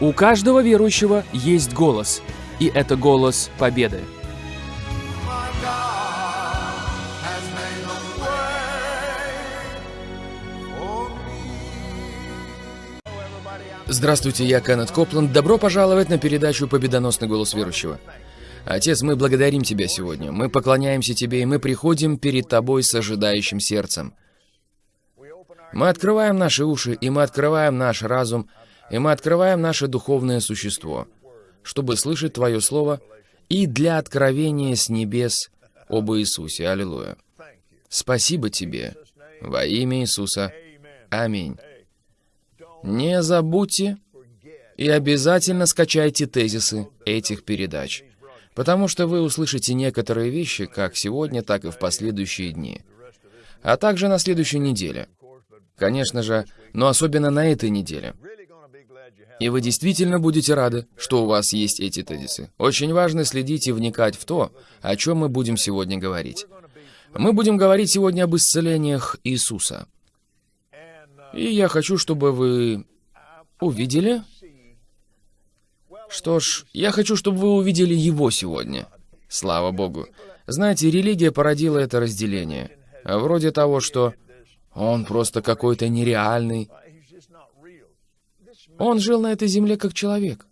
У каждого верующего есть голос, и это голос победы. Здравствуйте, я Кеннет Копланд. Добро пожаловать на передачу «Победоносный голос верующего». Отец, мы благодарим Тебя сегодня. Мы поклоняемся Тебе, и мы приходим перед Тобой с ожидающим сердцем. Мы открываем наши уши, и мы открываем наш разум, и мы открываем наше духовное существо, чтобы слышать Твое Слово и для откровения с небес об Иисусе. Аллилуйя. Спасибо Тебе. Во имя Иисуса. Аминь. Не забудьте и обязательно скачайте тезисы этих передач, потому что вы услышите некоторые вещи как сегодня, так и в последующие дни, а также на следующей неделе. Конечно же, но особенно на этой неделе. И вы действительно будете рады, что у вас есть эти тезисы. Очень важно следить и вникать в то, о чем мы будем сегодня говорить. Мы будем говорить сегодня об исцелениях Иисуса. И я хочу, чтобы вы увидели... Что ж, я хочу, чтобы вы увидели его сегодня. Слава Богу. Знаете, религия породила это разделение. Вроде того, что он просто какой-то нереальный. Он жил на этой земле как человек.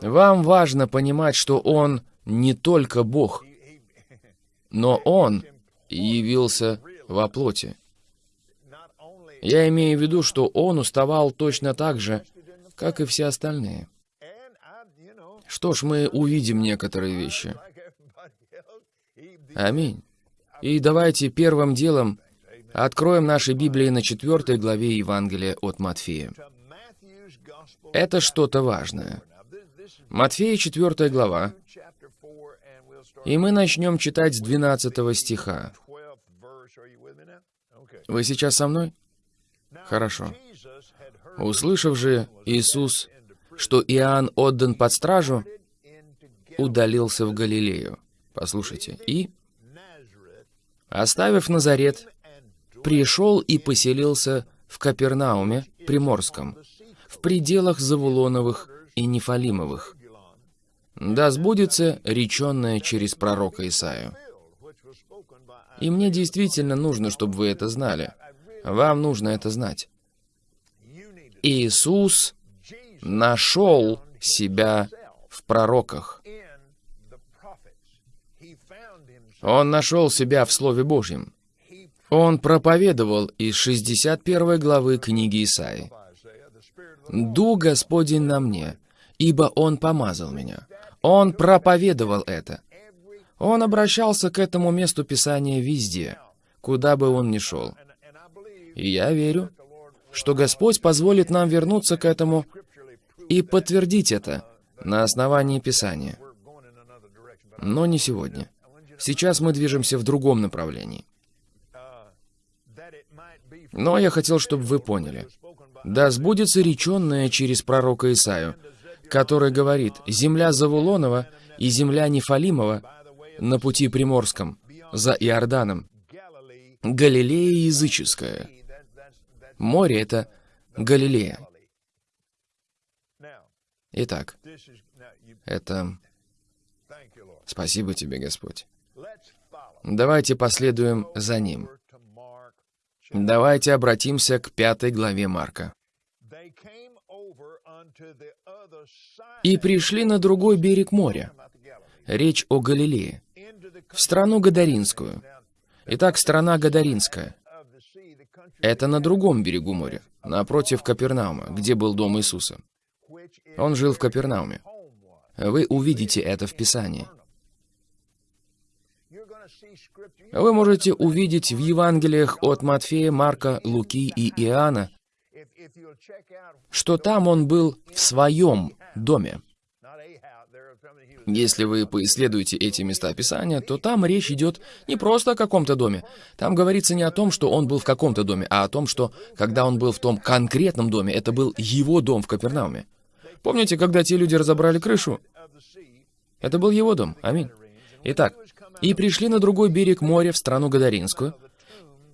Вам важно понимать, что он не только Бог, но он явился во плоти. Я имею в виду, что он уставал точно так же, как и все остальные. Что ж, мы увидим некоторые вещи. Аминь. И давайте первым делом откроем наши Библии на четвертой главе Евангелия от Матфея. Это что-то важное. Матфея, четвертая глава, и мы начнем читать с 12 стиха. Вы сейчас со мной? Хорошо. Услышав же Иисус, что Иоанн отдан под стражу, удалился в Галилею. Послушайте. И, оставив Назарет, пришел и поселился в Капернауме, Приморском, в пределах Завулоновых и Нефалимовых. Да сбудется реченное через пророка Исаию. И мне действительно нужно, чтобы вы это знали. Вам нужно это знать. Иисус нашел себя в пророках. Он нашел себя в Слове Божьем. Он проповедовал из 61 главы книги Исаи. «Ду Господень на мне, ибо Он помазал меня». Он проповедовал это. Он обращался к этому месту Писания везде, куда бы он ни шел. И я верю, что Господь позволит нам вернуться к этому и подтвердить это на основании Писания. Но не сегодня. Сейчас мы движемся в другом направлении. Но я хотел, чтобы вы поняли. Да сбудется реченное через пророка Исаю, который говорит, «Земля Завулонова и земля Нефалимова на пути Приморском, за Иорданом, Галилея языческая». Море — это Галилея. Итак, это... Спасибо тебе, Господь. Давайте последуем за ним. Давайте обратимся к пятой главе Марка. «И пришли на другой берег моря». Речь о Галилее. В страну Гадаринскую. Итак, страна Гадаринская. Это на другом берегу моря, напротив Капернаума, где был дом Иисуса. Он жил в Капернауме. Вы увидите это в Писании. Вы можете увидеть в Евангелиях от Матфея, Марка, Луки и Иоанна, что там он был в своем доме. Если вы поисследуете эти места Писания, то там речь идет не просто о каком-то доме. Там говорится не о том, что он был в каком-то доме, а о том, что, когда он был в том конкретном доме, это был его дом в Капернауме. Помните, когда те люди разобрали крышу? Это был его дом. Аминь. Итак, «И пришли на другой берег моря в страну Гадаринскую.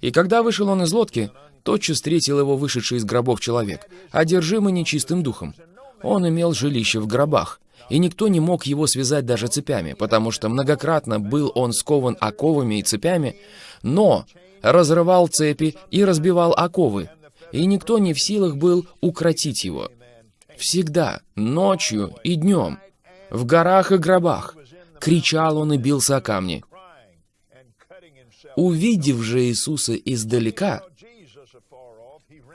И когда вышел он из лодки, Тотчас встретил его вышедший из гробов человек, одержимый нечистым духом. Он имел жилище в гробах, и никто не мог его связать даже цепями, потому что многократно был он скован оковами и цепями, но разрывал цепи и разбивал оковы, и никто не в силах был укротить его. Всегда, ночью и днем, в горах и гробах, кричал он и бился о камни. Увидев же Иисуса издалека,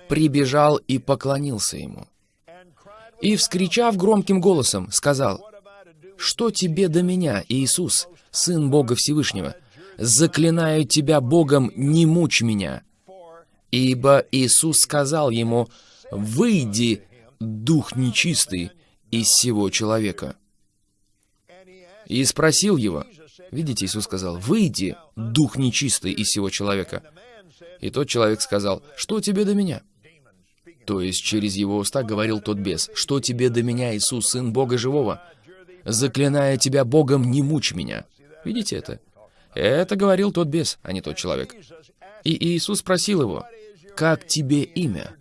прибежал и поклонился ему. И, вскричав громким голосом, сказал, «Что тебе до меня, Иисус, Сын Бога Всевышнего? Заклинаю тебя Богом, не мучь меня». Ибо Иисус сказал ему, «Выйди, дух нечистый, из всего человека». И спросил его, видите, Иисус сказал, «Выйди, дух нечистый, из всего человека». И тот человек сказал, «Что тебе до меня?» То есть через его уста говорил тот бес, «Что тебе до меня, Иисус, Сын Бога Живого? Заклиная тебя Богом, не мучь меня». Видите это? Это говорил тот бес, а не тот человек. И Иисус спросил его, «Как тебе имя?»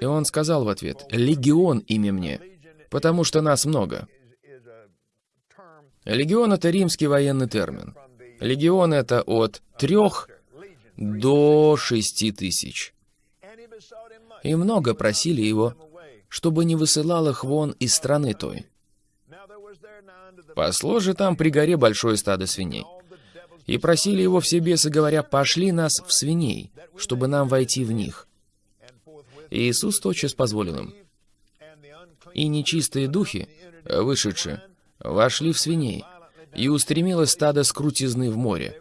И он сказал в ответ, «Легион имя мне, потому что нас много». Легион — это римский военный термин. Легион — это от трех до шести тысяч и много просили его, чтобы не высылал их вон из страны той. Пасло же там при горе большое стадо свиней. И просили его все бесы, говоря, «Пошли нас в свиней, чтобы нам войти в них». И Иисус тотчас позволил им. И нечистые духи, вышедшие, вошли в свиней, и устремилось стадо с крутизны в море,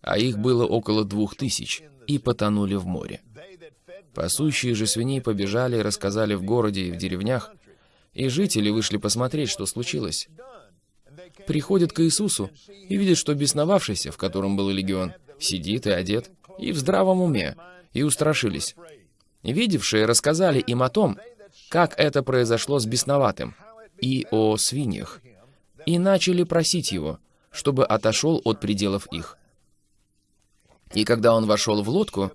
а их было около двух тысяч, и потонули в море. Пасущие же свиней побежали и рассказали в городе и в деревнях, и жители вышли посмотреть, что случилось. Приходят к Иисусу и видят, что бесновавшийся, в котором был легион, сидит и одет, и в здравом уме, и устрашились. Видевшие рассказали им о том, как это произошло с бесноватым, и о свиньях, и начали просить его, чтобы отошел от пределов их. И когда он вошел в лодку,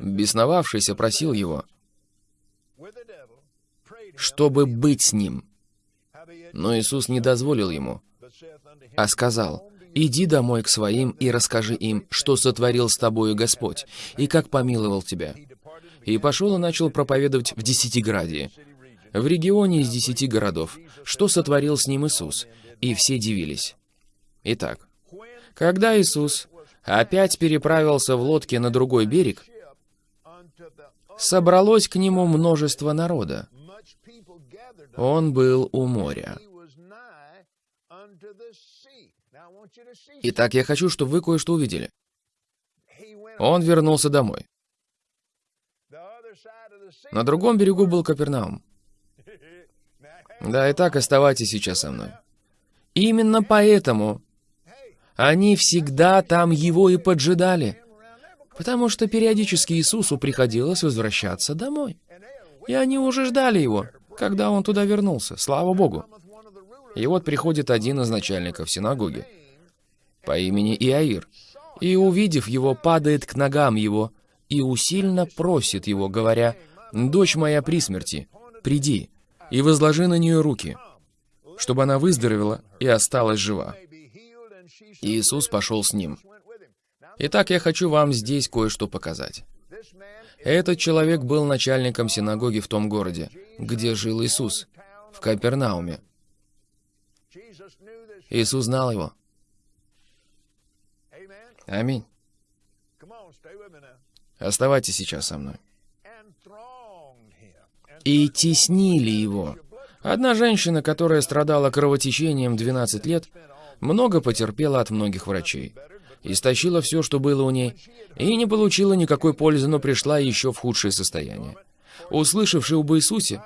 Бесновавшийся просил его, чтобы быть с ним. Но Иисус не дозволил ему, а сказал, «Иди домой к своим и расскажи им, что сотворил с тобою Господь, и как помиловал тебя». И пошел и начал проповедовать в Десятиградии, в регионе из десяти городов, что сотворил с ним Иисус, и все дивились. Итак, когда Иисус опять переправился в лодке на другой берег, собралось к нему множество народа. Он был у моря. Итак, я хочу, чтобы вы кое-что увидели. Он вернулся домой. На другом берегу был Капернаум. Да, и так оставайтесь сейчас со мной. Именно поэтому они всегда там его и поджидали потому что периодически Иисусу приходилось возвращаться домой. И они уже ждали его, когда он туда вернулся, слава Богу. И вот приходит один из начальников синагоги по имени Иаир, и, увидев его, падает к ногам его и усильно просит его, говоря, «Дочь моя при смерти, приди и возложи на нее руки, чтобы она выздоровела и осталась жива». И Иисус пошел с ним. Итак, я хочу вам здесь кое-что показать. Этот человек был начальником синагоги в том городе, где жил Иисус, в Капернауме. Иисус знал его. Аминь. Оставайтесь сейчас со мной. И теснили его. Одна женщина, которая страдала кровотечением 12 лет, много потерпела от многих врачей истощила все, что было у ней, и не получила никакой пользы, но пришла еще в худшее состояние. Услышавши об Иисусе,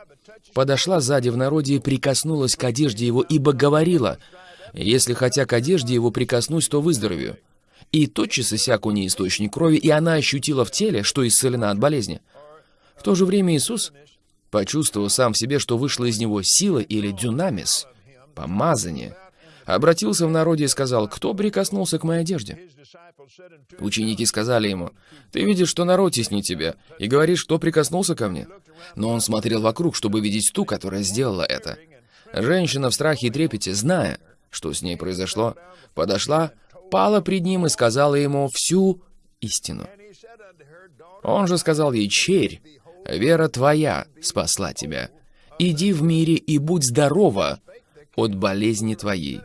подошла сзади в народе и прикоснулась к одежде его, ибо говорила, «Если хотя к одежде его прикоснусь, то выздоровею». И тотчас иссяк у ней источник крови, и она ощутила в теле, что исцелена от болезни. В то же время Иисус почувствовал сам в себе, что вышла из него сила или дюнамис, помазание, обратился в народе и сказал, «Кто прикоснулся к моей одежде?» Ученики сказали ему, «Ты видишь, что народ теснит тебя, и говоришь, кто прикоснулся ко мне?» Но он смотрел вокруг, чтобы видеть ту, которая сделала это. Женщина в страхе и трепете, зная, что с ней произошло, подошла, пала пред ним и сказала ему всю истину. Он же сказал ей, «Черь, вера твоя спасла тебя. Иди в мире и будь здорова от болезни твоей».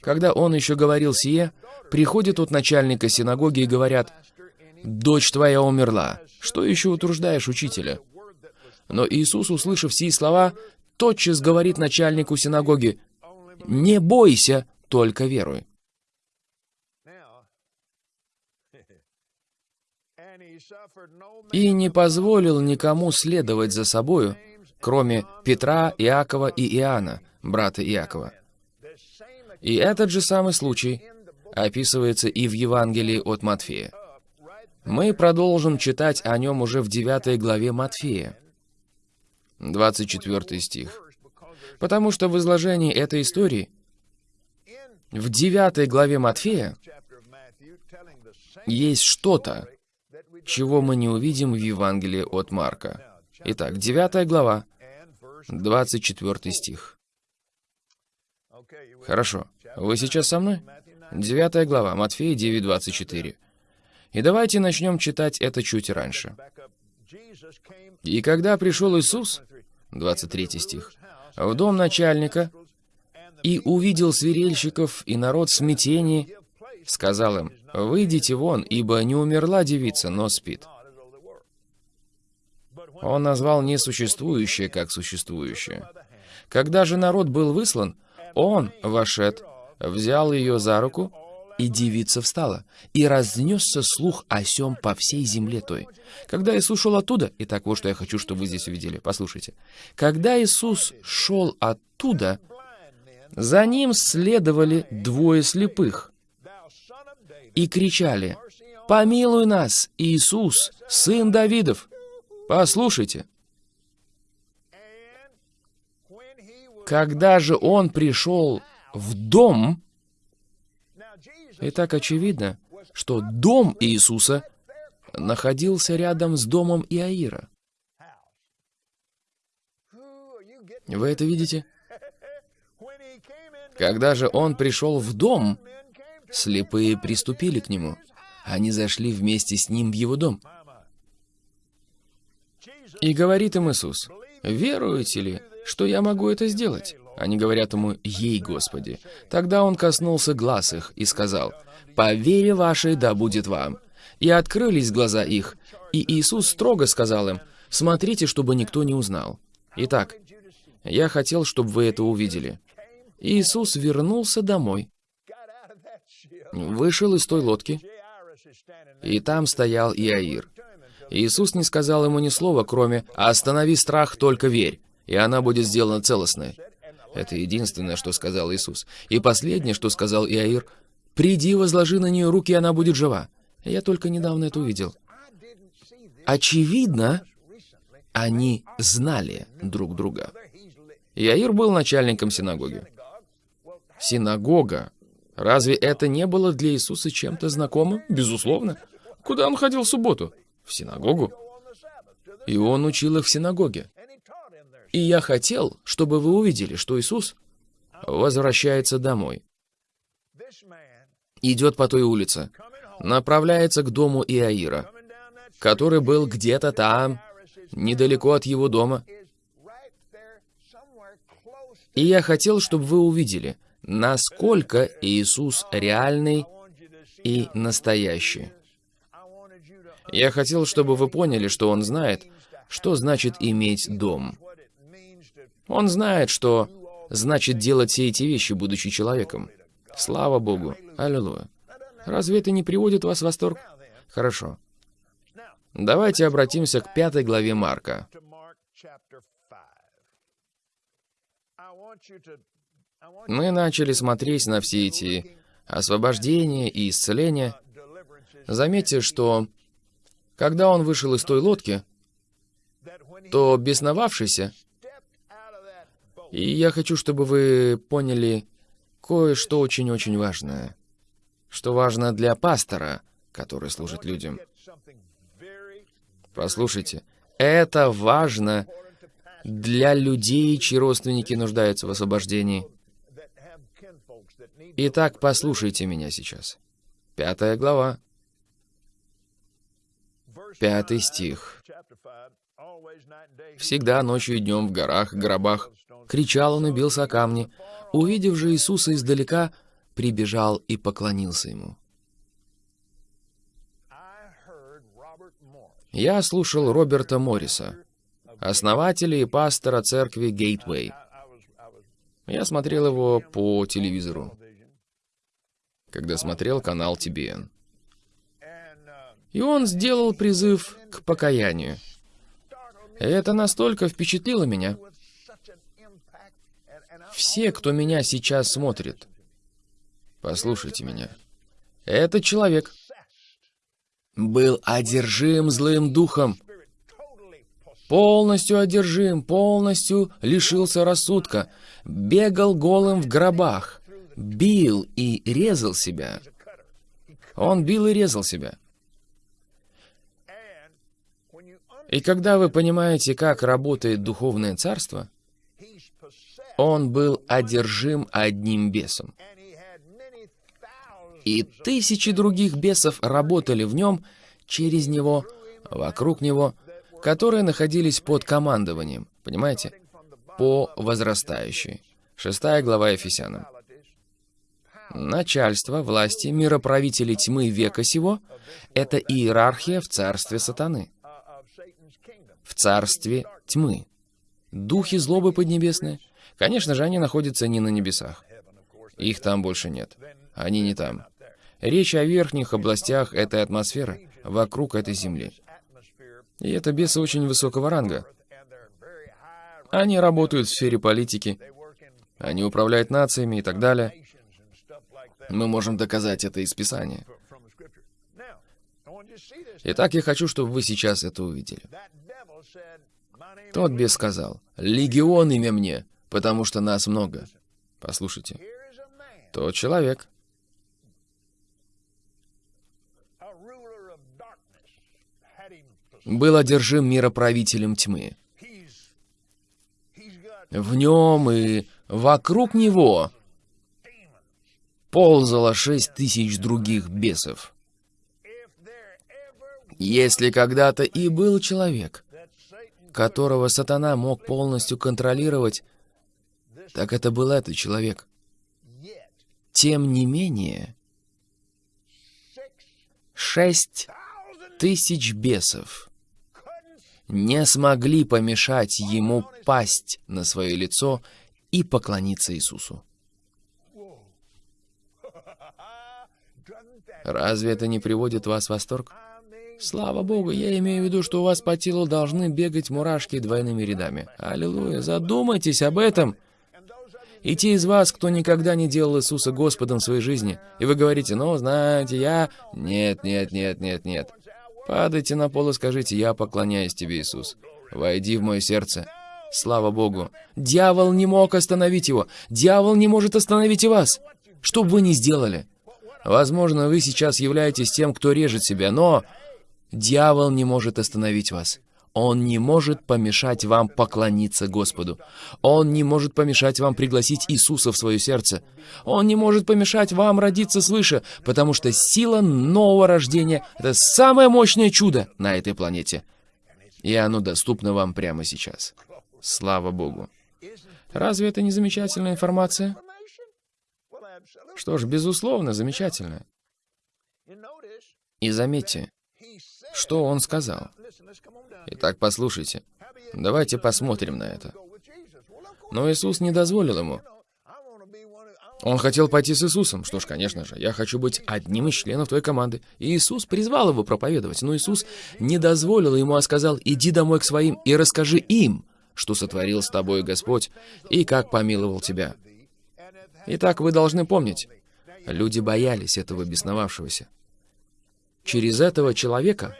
Когда он еще говорил сие, приходят от начальника синагоги и говорят, «Дочь твоя умерла. Что еще утруждаешь учителя?» Но Иисус, услышав сии слова, тотчас говорит начальнику синагоги, «Не бойся, только веруй». И не позволил никому следовать за собою, кроме Петра, Иакова и Иоанна, брата Иакова. И этот же самый случай описывается и в Евангелии от Матфея. Мы продолжим читать о нем уже в 9 главе Матфея, 24 стих. Потому что в изложении этой истории в 9 главе Матфея есть что-то, чего мы не увидим в Евангелии от Марка. Итак, 9 глава, 24 стих. Хорошо. Вы сейчас со мной? 9 глава, Матфея 9, 24. И давайте начнем читать это чуть раньше. «И когда пришел Иисус, 23 стих, в дом начальника, и увидел свирельщиков и народ в смятении, сказал им, «Выйдите вон, ибо не умерла девица, но спит». Он назвал несуществующее как существующее. Когда же народ был выслан, он, вошед, взял ее за руку, и девица встала, и разнесся слух о сем по всей земле той. Когда Иисус шел оттуда, и так вот что я хочу, чтобы вы здесь увидели, послушайте. Когда Иисус шел оттуда, за ним следовали двое слепых и кричали, «Помилуй нас, Иисус, сын Давидов!» Послушайте. Когда же он пришел в дом, и так очевидно, что дом Иисуса находился рядом с домом Иаира. Вы это видите? Когда же он пришел в дом, слепые приступили к нему. Они зашли вместе с ним в его дом. И говорит им Иисус, «Веруете ли, что я могу это сделать?» Они говорят ему, «Ей, Господи». Тогда он коснулся глаз их и сказал, «По вере вашей да будет вам». И открылись глаза их, и Иисус строго сказал им, «Смотрите, чтобы никто не узнал». Итак, я хотел, чтобы вы это увидели. Иисус вернулся домой, вышел из той лодки, и там стоял Иаир. Иисус не сказал ему ни слова, кроме «Останови страх, только верь, и она будет сделана целостной». Это единственное, что сказал Иисус. И последнее, что сказал Иаир, «Приди, возложи на нее руки, и она будет жива». Я только недавно это увидел. Очевидно, они знали друг друга. Иаир был начальником синагоги. Синагога. Разве это не было для Иисуса чем-то знакомым? Безусловно. Куда он ходил в субботу? В синагогу. И он учил их в синагоге. И я хотел, чтобы вы увидели, что Иисус возвращается домой. Идет по той улице, направляется к дому Иаира, который был где-то там, недалеко от его дома. И я хотел, чтобы вы увидели, насколько Иисус реальный и настоящий. Я хотел, чтобы вы поняли, что Он знает, что значит иметь дом. Он знает, что значит делать все эти вещи, будучи человеком. Слава Богу. Аллилуйя. Разве это не приводит вас в восторг? Хорошо. Давайте обратимся к пятой главе Марка. Мы начали смотреть на все эти освобождения и исцеления. Заметьте, что когда он вышел из той лодки, то бесновавшийся и я хочу, чтобы вы поняли кое-что очень-очень важное. Что важно для пастора, который служит людям. Послушайте, это важно для людей, чьи родственники нуждаются в освобождении. Итак, послушайте меня сейчас. Пятая глава. Пятый стих. Всегда ночью и днем в горах, гробах кричал он и бился о камни. Увидев же Иисуса издалека, прибежал и поклонился ему. Я слушал Роберта Морриса, основателя и пастора церкви Гейтвей. Я смотрел его по телевизору, когда смотрел канал TBN. И он сделал призыв к покаянию. Это настолько впечатлило меня. Все, кто меня сейчас смотрит, послушайте меня. Этот человек был одержим злым духом. Полностью одержим, полностью лишился рассудка, бегал голым в гробах, бил и резал себя. Он бил и резал себя. И когда вы понимаете, как работает духовное царство, он был одержим одним бесом. И тысячи других бесов работали в нем, через него, вокруг него, которые находились под командованием, понимаете, по возрастающей. Шестая глава Ефесянам. Начальство, власти, мироправители тьмы века сего — это иерархия в царстве сатаны. В царстве тьмы. Духи злобы поднебесные. Конечно же, они находятся не на небесах. Их там больше нет. Они не там. Речь о верхних областях этой атмосферы, вокруг этой Земли. И это бесы очень высокого ранга. Они работают в сфере политики, они управляют нациями и так далее. Мы можем доказать это из Писания. Итак, я хочу, чтобы вы сейчас это увидели. Тот бес сказал, «Легион имя мне, потому что нас много». Послушайте. Тот человек, был одержим мироправителем тьмы. В нем и вокруг него ползало шесть тысяч других бесов. Если когда-то и был человек, которого сатана мог полностью контролировать, так это был этот человек. Тем не менее, шесть тысяч бесов не смогли помешать ему пасть на свое лицо и поклониться Иисусу. Разве это не приводит вас в восторг? Слава Богу, я имею в виду, что у вас по телу должны бегать мурашки двойными рядами. Аллилуйя, задумайтесь об этом. И те из вас, кто никогда не делал Иисуса Господом в своей жизни, и вы говорите, ну, знаете, я... Нет, нет, нет, нет, нет. Падайте на пол и скажите, я поклоняюсь тебе, Иисус. Войди в мое сердце. Слава Богу. Дьявол не мог остановить его. Дьявол не может остановить и вас. Что бы вы ни сделали. Возможно, вы сейчас являетесь тем, кто режет себя, но дьявол не может остановить вас. Он не может помешать вам поклониться Господу. Он не может помешать вам пригласить Иисуса в свое сердце. Он не может помешать вам родиться свыше, потому что сила нового рождения — это самое мощное чудо на этой планете. И оно доступно вам прямо сейчас. Слава Богу. Разве это не замечательная информация? Что ж, безусловно, замечательная. И заметьте, что он сказал. Итак, послушайте. Давайте посмотрим на это. Но Иисус не дозволил ему. Он хотел пойти с Иисусом. Что ж, конечно же, я хочу быть одним из членов твоей команды. И Иисус призвал его проповедовать. Но Иисус не дозволил ему, а сказал, иди домой к своим и расскажи им, что сотворил с тобой Господь и как помиловал тебя. Итак, вы должны помнить, люди боялись этого бесновавшегося. Через этого человека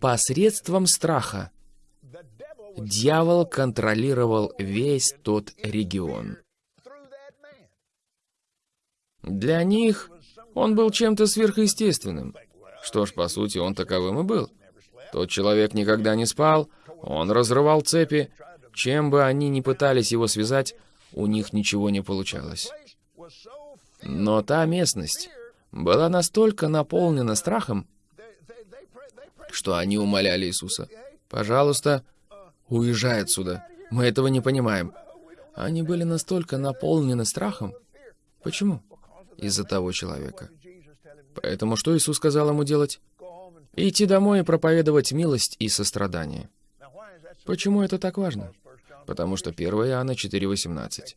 Посредством страха дьявол контролировал весь тот регион. Для них он был чем-то сверхъестественным. Что ж, по сути, он таковым и был. Тот человек никогда не спал, он разрывал цепи. Чем бы они ни пытались его связать, у них ничего не получалось. Но та местность была настолько наполнена страхом, что они умоляли Иисуса, «Пожалуйста, уезжай отсюда. Мы этого не понимаем». Они были настолько наполнены страхом. Почему? Из-за того человека. Поэтому что Иисус сказал ему делать? Идти домой и проповедовать милость и сострадание. Почему это так важно? Потому что 1 Иоанна 4,18.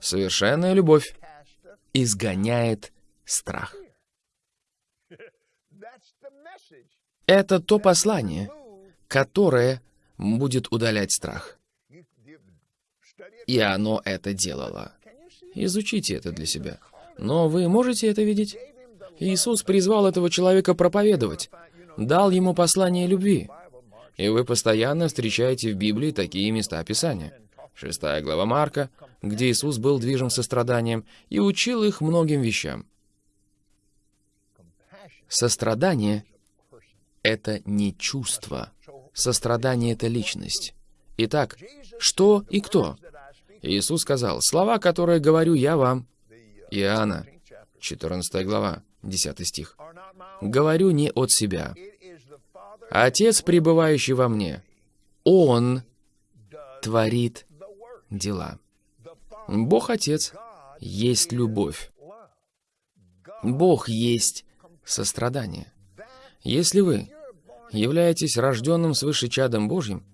Совершенная любовь изгоняет страх. Это то послание, которое будет удалять страх. И оно это делало. Изучите это для себя. Но вы можете это видеть? Иисус призвал этого человека проповедовать, дал ему послание любви. И вы постоянно встречаете в Библии такие места Писания. Шестая глава Марка, где Иисус был движим состраданием и учил их многим вещам. Сострадание — это не чувство. Сострадание — это личность. Итак, что и кто? Иисус сказал, «Слова, которые говорю я вам». Иоанна, 14 глава, 10 стих. «Говорю не от себя. Отец, пребывающий во мне, Он творит дела». Бог Отец есть любовь. Бог есть сострадание. Если вы являетесь рожденным свыше чадом Божьим,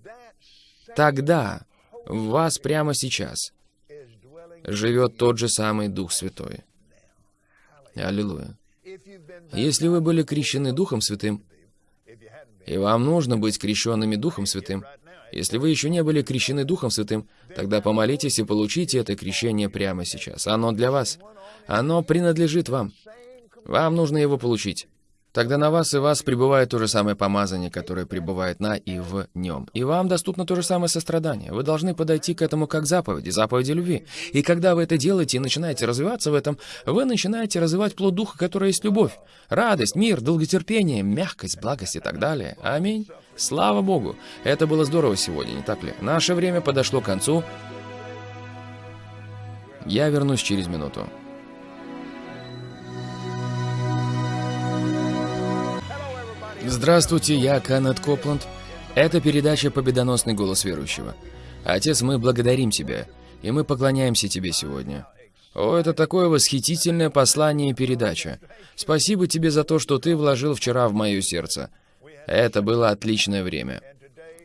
тогда в вас прямо сейчас живет тот же самый Дух Святой. Аллилуйя. Если вы были крещены Духом Святым, и вам нужно быть крещенными Духом Святым, если вы еще не были крещены Духом Святым, тогда помолитесь и получите это крещение прямо сейчас. Оно для вас. Оно принадлежит вам. Вам нужно его получить. Тогда на вас и вас пребывает то же самое помазание, которое пребывает на и в нем. И вам доступно то же самое сострадание. Вы должны подойти к этому как заповеди, заповеди любви. И когда вы это делаете и начинаете развиваться в этом, вы начинаете развивать плод Духа, который есть любовь, радость, мир, долготерпение, мягкость, благость и так далее. Аминь. Слава Богу. Это было здорово сегодня, не так ли? Наше время подошло к концу. Я вернусь через минуту. Здравствуйте, я Канет Копланд. Это передача «Победоносный голос верующего». Отец, мы благодарим Тебя, и мы поклоняемся Тебе сегодня. О, это такое восхитительное послание и передача. Спасибо Тебе за то, что Ты вложил вчера в мое сердце. Это было отличное время.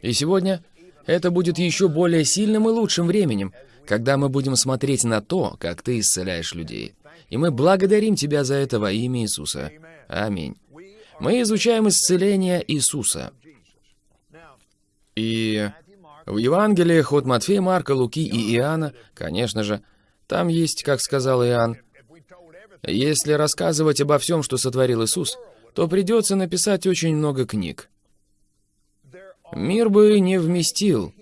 И сегодня это будет еще более сильным и лучшим временем, когда мы будем смотреть на то, как Ты исцеляешь людей. И мы благодарим Тебя за это во имя Иисуса. Аминь мы изучаем исцеление Иисуса. И в Евангелиях от Матфея, Марка, Луки и Иоанна, конечно же, там есть, как сказал Иоанн, если рассказывать обо всем, что сотворил Иисус, то придется написать очень много книг. Мир бы не вместил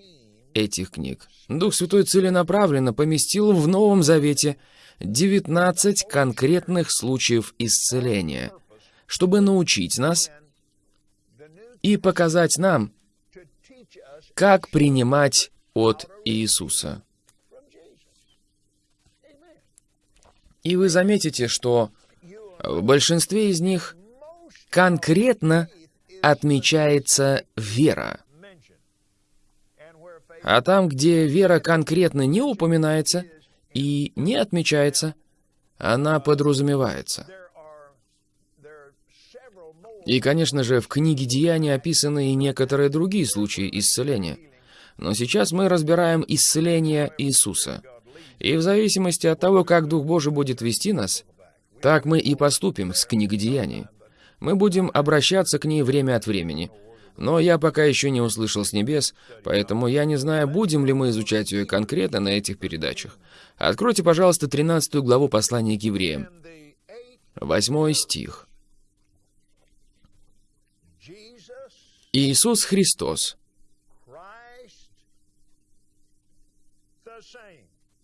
этих книг. Дух Святой целенаправленно поместил в Новом Завете 19 конкретных случаев исцеления – чтобы научить нас и показать нам, как принимать от Иисуса. И вы заметите, что в большинстве из них конкретно отмечается вера. А там, где вера конкретно не упоминается и не отмечается, она подразумевается. И, конечно же, в книге Деяний описаны и некоторые другие случаи исцеления. Но сейчас мы разбираем исцеление Иисуса. И в зависимости от того, как Дух Божий будет вести нас, так мы и поступим с книгой Деяний. Мы будем обращаться к ней время от времени. Но я пока еще не услышал с небес, поэтому я не знаю, будем ли мы изучать ее конкретно на этих передачах. Откройте, пожалуйста, 13 главу послания к евреям. Восьмой стих. Иисус Христос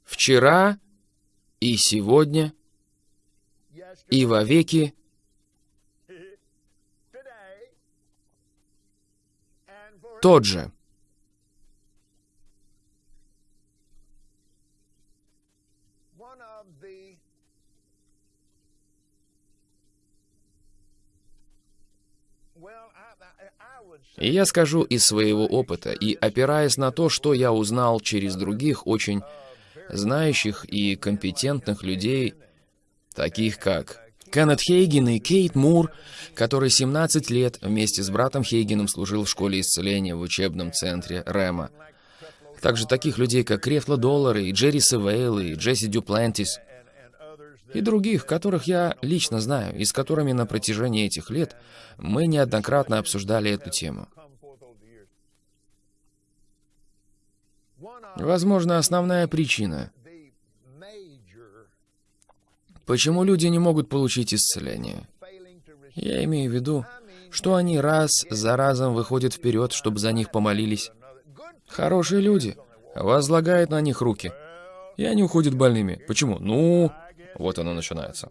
вчера и сегодня и во тот же. И я скажу из своего опыта, и опираясь на то, что я узнал через других очень знающих и компетентных людей, таких как Кеннет Хейген и Кейт Мур, который 17 лет вместе с братом Хейгеном служил в школе исцеления в учебном центре Рэма. Также таких людей, как Крефла Доллар и Джерри Севейл и Джесси Дюплантис, и других, которых я лично знаю, и с которыми на протяжении этих лет мы неоднократно обсуждали эту тему. Возможно, основная причина, почему люди не могут получить исцеление. Я имею в виду, что они раз за разом выходят вперед, чтобы за них помолились. Хорошие люди, возлагают на них руки, и они уходят больными. Почему? Ну, вот оно начинается.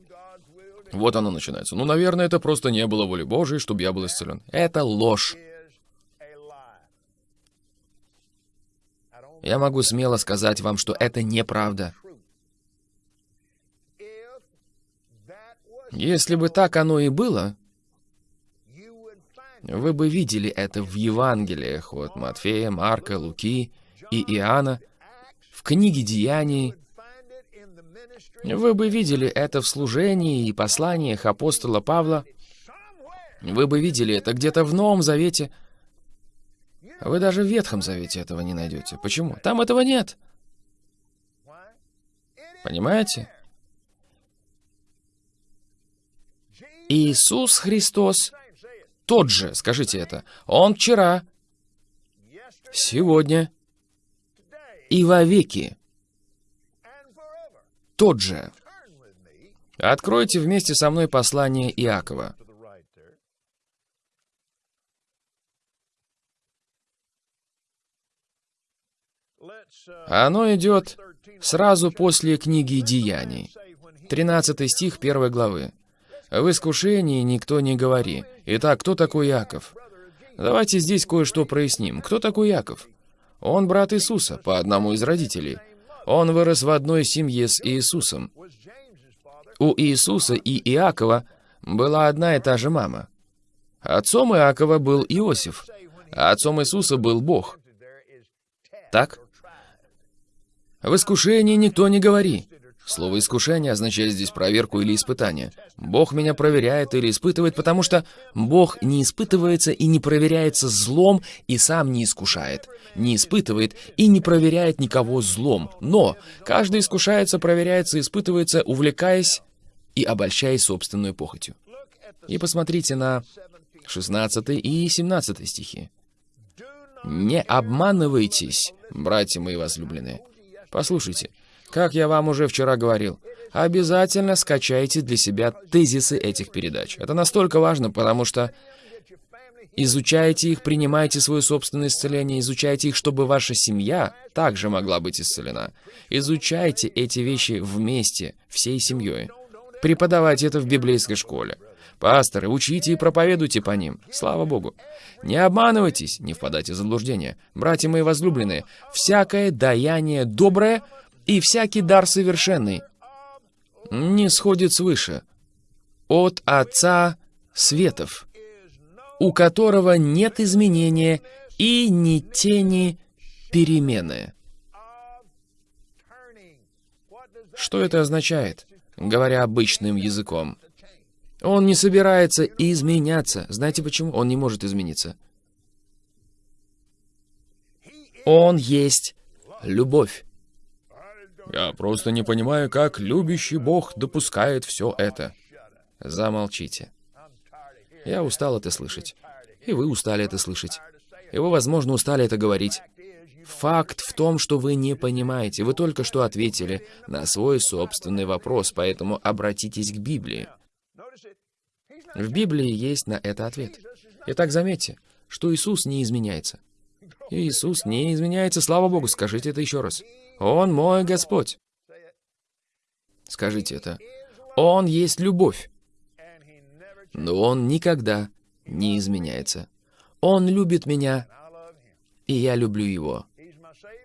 Вот оно начинается. Ну, наверное, это просто не было воли Божией, чтобы я был исцелен. Это ложь. Я могу смело сказать вам, что это неправда. Если бы так оно и было, вы бы видели это в Евангелиях от Матфея, Марка, Луки и Иоанна, в книге Деяний, вы бы видели это в служении и посланиях апостола Павла. Вы бы видели это где-то в Новом Завете. Вы даже в Ветхом Завете этого не найдете. Почему? Там этого нет. Понимаете? Иисус Христос тот же, скажите это. Он вчера, сегодня и вовеки тот же. Откройте вместе со мной послание Иакова. Оно идет сразу после книги Деяний. 13 стих 1 главы. «В искушении никто не говори. Итак, кто такой Яков? Давайте здесь кое-что проясним. Кто такой Яков? Он брат Иисуса, по одному из родителей. Он вырос в одной семье с Иисусом. У Иисуса и Иакова была одна и та же мама. Отцом Иакова был Иосиф, а отцом Иисуса был Бог. Так? В искушении никто не говори. Слово «искушение» означает здесь проверку или испытание. Бог меня проверяет или испытывает, потому что Бог не испытывается и не проверяется злом и сам не искушает. Не испытывает и не проверяет никого злом. Но каждый искушается, проверяется, испытывается, увлекаясь и обольщаясь собственной похотью. И посмотрите на 16 и 17 стихи. «Не обманывайтесь, братья мои возлюбленные». Послушайте, как я вам уже вчера говорил, обязательно скачайте для себя тезисы этих передач. Это настолько важно, потому что изучайте их, принимайте свое собственное исцеление, изучайте их, чтобы ваша семья также могла быть исцелена. Изучайте эти вещи вместе, всей семьей. Преподавайте это в библейской школе. Пасторы, учите и проповедуйте по ним. Слава Богу. Не обманывайтесь, не впадайте в заблуждение. Братья мои возлюбленные, всякое даяние доброе — и всякий дар совершенный не сходит свыше, от Отца Светов, у которого нет изменения и ни тени перемены. Что это означает, говоря обычным языком? Он не собирается изменяться. Знаете почему? Он не может измениться. Он есть любовь. Я просто не понимаю, как любящий Бог допускает все это. Замолчите. Я устал это слышать. И вы устали это слышать. И вы, возможно, устали это говорить. Факт в том, что вы не понимаете. Вы только что ответили на свой собственный вопрос, поэтому обратитесь к Библии. В Библии есть на это ответ. Итак, заметьте, что Иисус не изменяется. Иисус не изменяется, слава Богу, скажите это еще раз. Он мой Господь. Скажите это. Он есть любовь. Но Он никогда не изменяется. Он любит меня, и я люблю Его.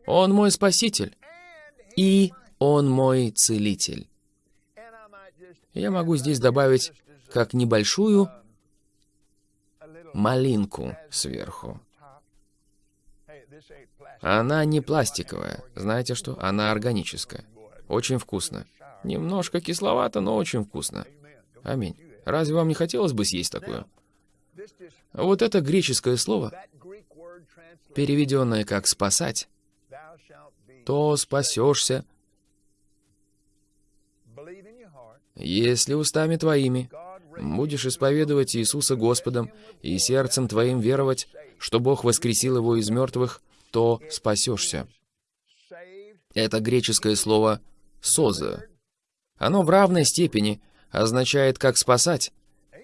Он мой Спаситель, и Он мой Целитель. Я могу здесь добавить как небольшую малинку сверху. Она не пластиковая. Знаете что? Она органическая. Очень вкусно. Немножко кисловато, но очень вкусно. Аминь. Разве вам не хотелось бы съесть такое? Вот это греческое слово, переведенное как «спасать», то спасешься, если устами твоими будешь исповедовать Иисуса Господом и сердцем твоим веровать, что Бог воскресил его из мертвых, то спасешься. Это греческое слово «соза». Оно в равной степени означает как спасать,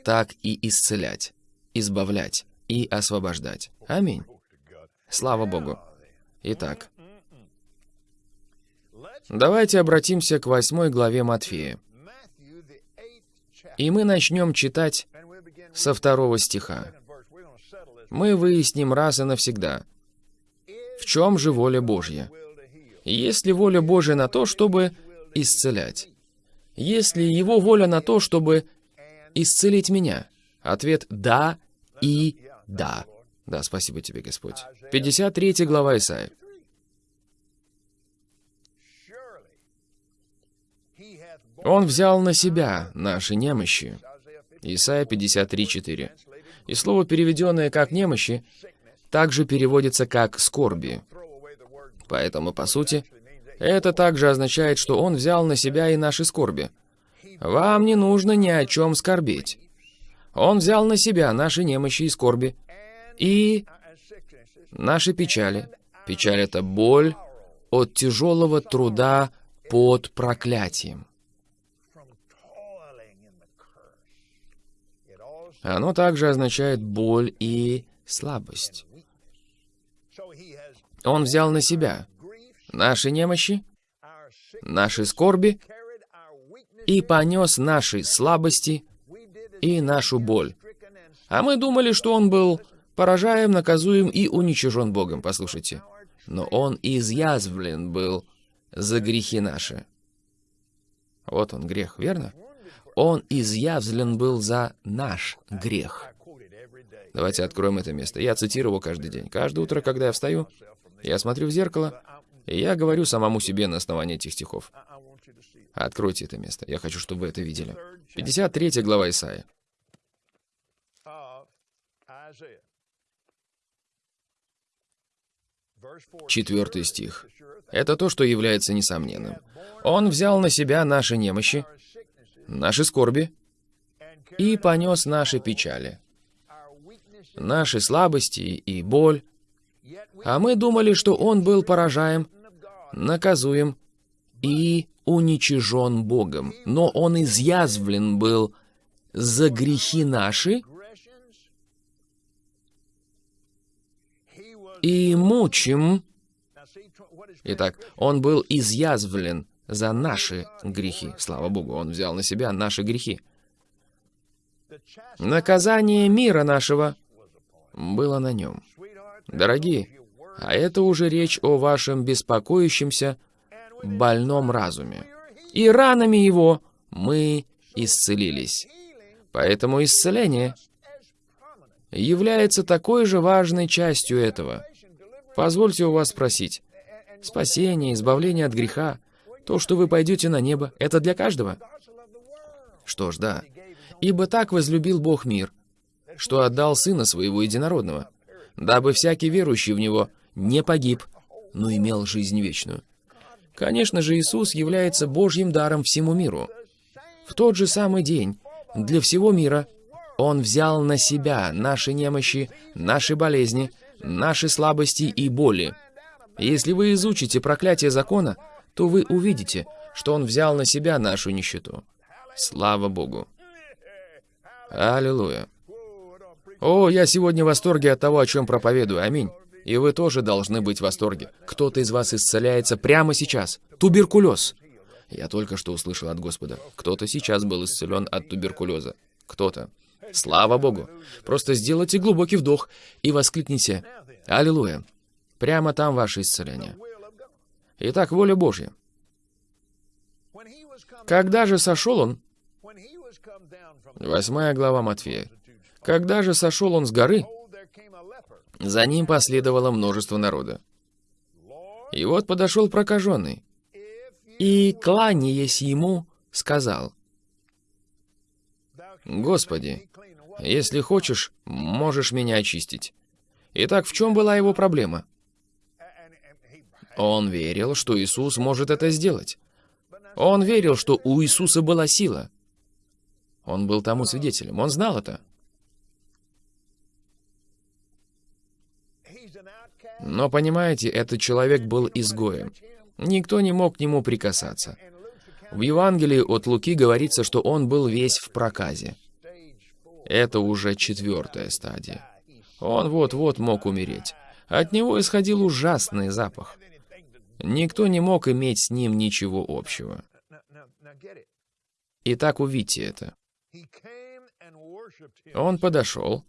так и исцелять, избавлять и освобождать. Аминь. Слава Богу. Итак, давайте обратимся к восьмой главе Матфея. И мы начнем читать со второго стиха. Мы выясним раз и навсегда, в чем же воля Божья. Есть ли воля Божья на то, чтобы исцелять? Есть ли Его воля на то, чтобы исцелить меня? Ответ «да» и «да». Да, спасибо тебе, Господь. 53 глава Исаия. Он взял на себя наши немощи. Исайя 53.4. И слово, переведенное как «немощи», также переводится как «скорби». Поэтому, по сути, это также означает, что Он взял на себя и наши скорби. Вам не нужно ни о чем скорбеть. Он взял на себя наши немощи и скорби, и наши печали. Печаль — это боль от тяжелого труда под проклятием. Оно также означает боль и слабость. Он взял на себя наши немощи, наши скорби и понес наши слабости и нашу боль. А мы думали, что он был поражаем, наказуем и уничижен Богом, послушайте. Но он изъязвлен был за грехи наши. Вот он грех, верно? Он изъявлен был за наш грех. Давайте откроем это место. Я цитирую его каждый день. Каждое утро, когда я встаю, я смотрю в зеркало, и я говорю самому себе на основании этих стихов. Откройте это место. Я хочу, чтобы вы это видели. 53 глава Исаия. Четвертый стих. Это то, что является несомненным. Он взял на себя наши немощи, наши скорби и понес наши печали, наши слабости и боль. А мы думали, что Он был поражаем, наказуем и уничижен Богом. Но Он изъязвлен был за грехи наши и мучим. Итак, Он был изъязвлен за наши грехи. Слава Богу, Он взял на себя наши грехи. Наказание мира нашего было на нем. Дорогие, а это уже речь о вашем беспокоящемся, больном разуме. И ранами его мы исцелились. Поэтому исцеление является такой же важной частью этого. Позвольте у вас спросить. Спасение, избавление от греха, то, что вы пойдете на небо, это для каждого? Что ж, да. Ибо так возлюбил Бог мир, что отдал Сына Своего Единородного, дабы всякий верующий в Него не погиб, но имел жизнь вечную. Конечно же, Иисус является Божьим даром всему миру. В тот же самый день для всего мира Он взял на себя наши немощи, наши болезни, наши слабости и боли. Если вы изучите проклятие закона, то вы увидите, что Он взял на себя нашу нищету. Слава Богу! Аллилуйя! О, я сегодня в восторге от того, о чем проповедую. Аминь. И вы тоже должны быть в восторге. Кто-то из вас исцеляется прямо сейчас. Туберкулез. Я только что услышал от Господа. Кто-то сейчас был исцелен от туберкулеза. Кто-то. Слава Богу. Просто сделайте глубокий вдох и воскликните «Аллилуйя». Прямо там ваше исцеление. Итак, воля Божья. Когда же сошел он? Восьмая глава Матфея. Когда же сошел он с горы, за ним последовало множество народа. И вот подошел прокаженный, и, кланяясь ему, сказал, «Господи, если хочешь, можешь меня очистить». Итак, в чем была его проблема? Он верил, что Иисус может это сделать. Он верил, что у Иисуса была сила. Он был тому свидетелем, он знал это. Но, понимаете, этот человек был изгоем. Никто не мог к нему прикасаться. В Евангелии от Луки говорится, что он был весь в проказе. Это уже четвертая стадия. Он вот-вот мог умереть. От него исходил ужасный запах. Никто не мог иметь с ним ничего общего. Итак, увидьте это. Он подошел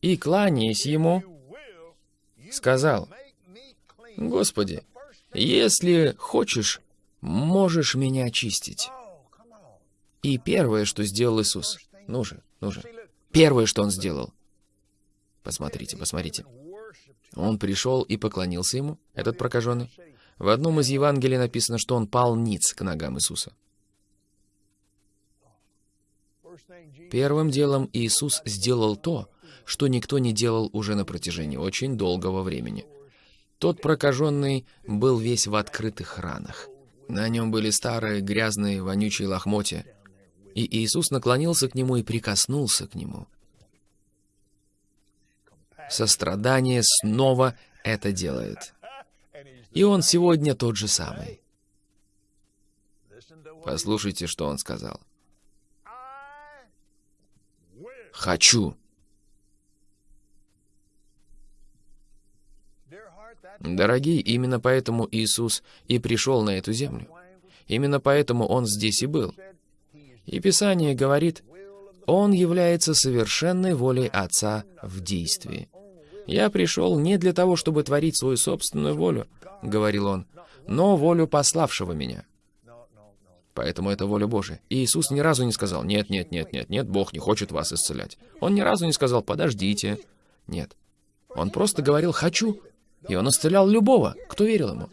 и, кланяясь ему, сказал, «Господи, если хочешь, можешь меня очистить». И первое, что сделал Иисус, ну же, ну же, первое, что Он сделал, посмотрите, посмотрите, Он пришел и поклонился Ему, этот прокаженный. В одном из Евангелий написано, что Он пал ниц к ногам Иисуса. Первым делом Иисус сделал то, что никто не делал уже на протяжении очень долгого времени. Тот прокаженный был весь в открытых ранах. На нем были старые, грязные, вонючие лохмотья. И Иисус наклонился к нему и прикоснулся к нему. Сострадание снова это делает. И он сегодня тот же самый. Послушайте, что он сказал. «Хочу». Дорогие, именно поэтому Иисус и пришел на эту землю. Именно поэтому Он здесь и был. И Писание говорит, Он является совершенной волей Отца в действии. «Я пришел не для того, чтобы творить свою собственную волю», — говорил Он, «но волю пославшего меня». Поэтому это воля Божия. И Иисус ни разу не сказал, «Нет, нет, нет, нет, нет, Бог не хочет вас исцелять». Он ни разу не сказал, «Подождите». Нет. Он просто говорил «хочу», и он исцелял любого, кто верил ему.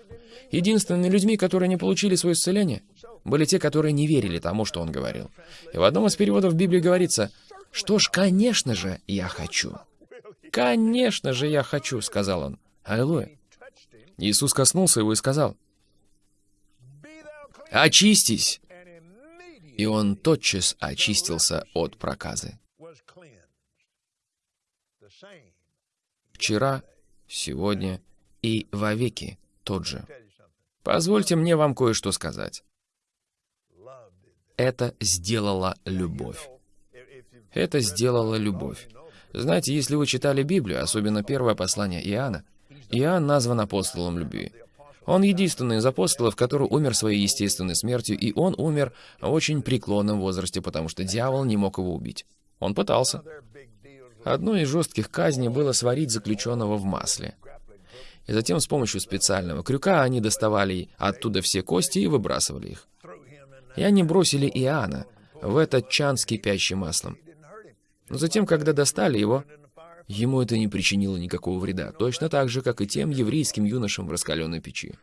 Единственными людьми, которые не получили свое исцеление, были те, которые не верили тому, что он говорил. И в одном из переводов Библии говорится, «Что ж, конечно же, я хочу». «Конечно же, я хочу», — сказал он. Аллилуйя. Иисус коснулся его и сказал, «Очистись!» И он тотчас очистился от проказы. Вчера, сегодня и вовеки тот же. Позвольте мне вам кое-что сказать. Это сделала любовь. Это сделала любовь. Знаете, если вы читали Библию, особенно первое послание Иоанна, Иоанн назван апостолом любви. Он единственный из апостолов, который умер своей естественной смертью, и он умер в очень преклонном возрасте, потому что дьявол не мог его убить. Он пытался. Одной из жестких казней было сварить заключенного в масле. И затем с помощью специального крюка они доставали оттуда все кости и выбрасывали их. И они бросили Иоанна в этот чан с кипящим маслом. Но затем, когда достали его, ему это не причинило никакого вреда, точно так же, как и тем еврейским юношам в раскаленной печи.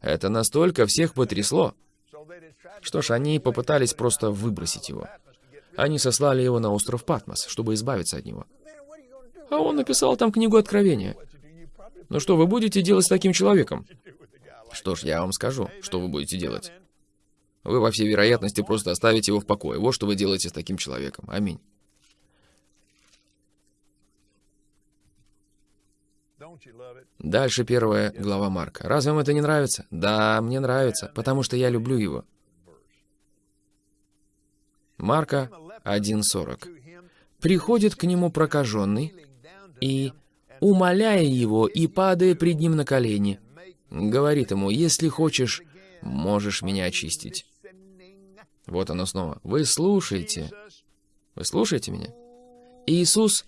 Это настолько всех потрясло. Что ж, они попытались просто выбросить его. Они сослали его на остров Патмос, чтобы избавиться от него. А он написал там книгу Откровения. Ну что вы будете делать с таким человеком? Что ж, я вам скажу, что вы будете делать. Вы, во всей вероятности, просто оставите его в покое. Вот что вы делаете с таким человеком. Аминь. Дальше первая глава Марка. Разве вам это не нравится? Да, мне нравится, потому что я люблю его. Марка 1.40. Приходит к нему прокаженный и, умоляя его и падая пред ним на колени, говорит ему, если хочешь, можешь меня очистить. Вот оно снова. Вы слушаете. Вы слушаете меня? Иисус,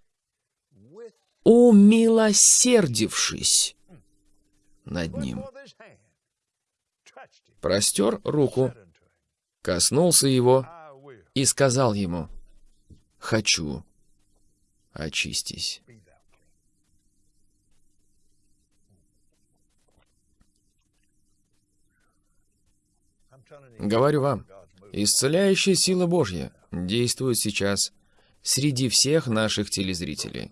умилосердившись над ним, простер руку, коснулся его и сказал ему, «Хочу, очистись». Говорю вам, исцеляющая сила Божья действует сейчас среди всех наших телезрителей.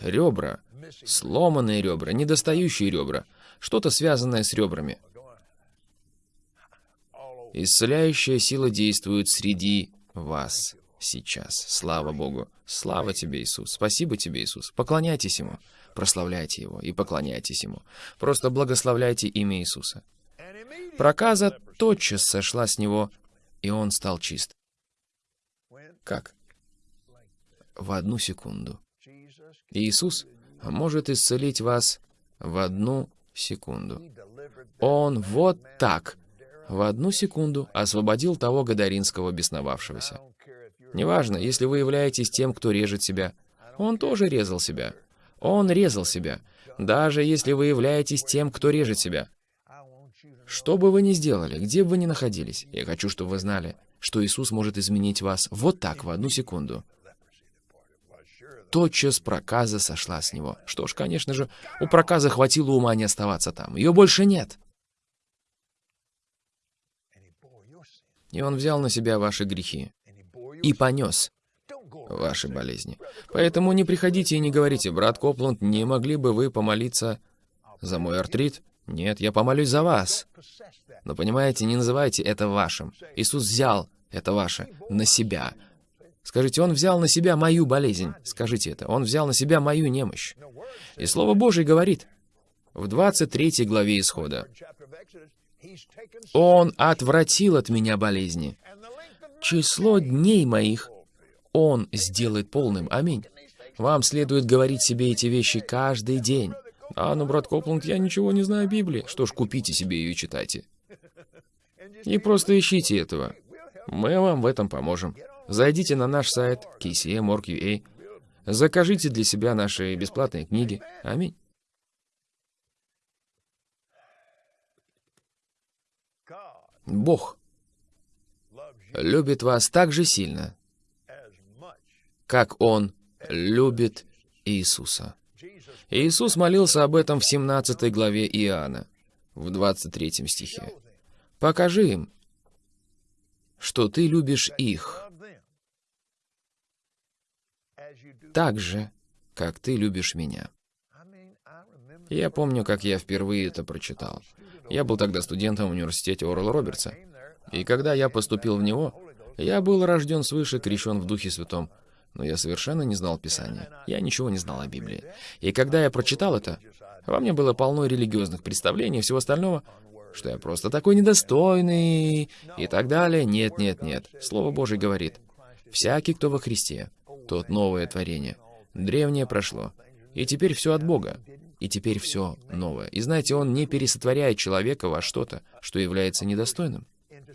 Ребра, сломанные ребра, недостающие ребра, что-то связанное с ребрами. Исцеляющая сила действует среди вас сейчас. Слава Богу. Слава тебе, Иисус. Спасибо тебе, Иисус. Поклоняйтесь Ему. Прославляйте Его и поклоняйтесь Ему. Просто благословляйте имя Иисуса. Проказа тотчас сошла с него, и он стал чист. Как? В одну секунду. Иисус может исцелить вас в одну секунду. Он вот так, в одну секунду, освободил того гадаринского бесновавшегося. Неважно, если вы являетесь тем, кто режет себя. Он тоже резал себя. Он резал себя. Даже если вы являетесь тем, кто режет себя. Что бы вы ни сделали, где бы вы ни находились, я хочу, чтобы вы знали, что Иисус может изменить вас вот так, в одну секунду. Тотчас проказа сошла с него. Что ж, конечно же, у проказа хватило ума не оставаться там. Ее больше нет. И он взял на себя ваши грехи и понес ваши болезни. Поэтому не приходите и не говорите, брат Копланд, не могли бы вы помолиться за мой артрит? Нет, я помолюсь за вас. Но понимаете, не называйте это вашим. Иисус взял это ваше на себя. Скажите, Он взял на себя мою болезнь. Скажите это. Он взял на себя мою немощь. И Слово Божье говорит в 23 главе Исхода. Он отвратил от меня болезни. Число дней моих Он сделает полным. Аминь. Вам следует говорить себе эти вещи каждый день. А, ну, брат Копланд, я ничего не знаю о Библии. Что ж, купите себе ее и читайте. И просто ищите этого. Мы вам в этом поможем. Зайдите на наш сайт kcm.org.ua. Закажите для себя наши бесплатные книги. Аминь. Бог любит вас так же сильно, как Он любит Иисуса. Иисус молился об этом в 17 главе Иоанна, в 23 стихе. «Покажи им, что ты любишь их, так же, как ты любишь меня». Я помню, как я впервые это прочитал. Я был тогда студентом в университете Орла Робертса. И когда я поступил в него, я был рожден свыше, крещен в Духе Святом, но я совершенно не знал Писания. Я ничего не знал о Библии. И когда я прочитал это, во мне было полно религиозных представлений и всего остального, что я просто такой недостойный и так далее. Нет, нет, нет. Слово Божье говорит, «Всякий, кто во Христе, тот новое творение. Древнее прошло, и теперь все от Бога, и теперь все новое». И знаете, Он не пересотворяет человека во что-то, что является недостойным.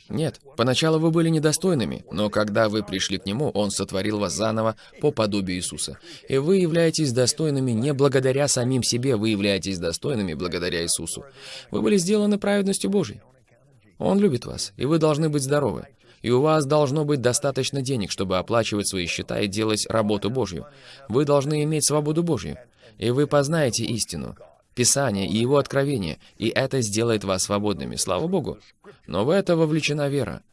Нет, поначалу вы были недостойными, но когда вы пришли к Нему, Он сотворил вас заново по подобию Иисуса. И вы являетесь достойными не благодаря самим себе, вы являетесь достойными благодаря Иисусу. Вы были сделаны праведностью Божьей. Он любит вас, и вы должны быть здоровы. И у вас должно быть достаточно денег, чтобы оплачивать свои счета и делать работу Божью. Вы должны иметь свободу Божью. И вы познаете истину, Писание и его откровение, и это сделает вас свободными, слава Богу. Но в это вовлечена вера.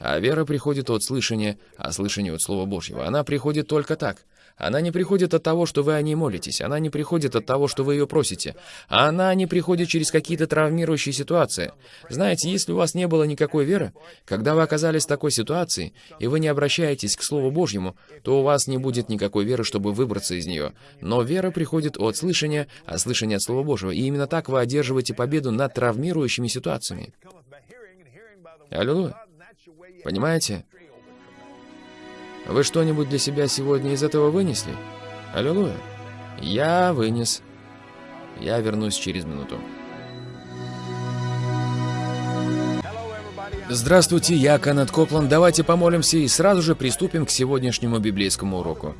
А вера приходит от слышания, а слышание от Слова Божьего. Она приходит только так. Она не приходит от того, что вы о ней молитесь. Она не приходит от того, что вы ее просите. Она не приходит через какие-то травмирующие ситуации. Знаете, если у вас не было никакой веры, когда вы оказались в такой ситуации, и вы не обращаетесь к Слову Божьему, то у вас не будет никакой веры, чтобы выбраться из нее. Но вера приходит от слышания, а слышание от Слова Божьего. И именно так вы одерживаете победу над травмирующими ситуациями. Аллилуйя. Понимаете? Вы что-нибудь для себя сегодня из этого вынесли? Аллилуйя. Я вынес. Я вернусь через минуту. Здравствуйте, я Канет Копланд. Давайте помолимся и сразу же приступим к сегодняшнему библейскому уроку.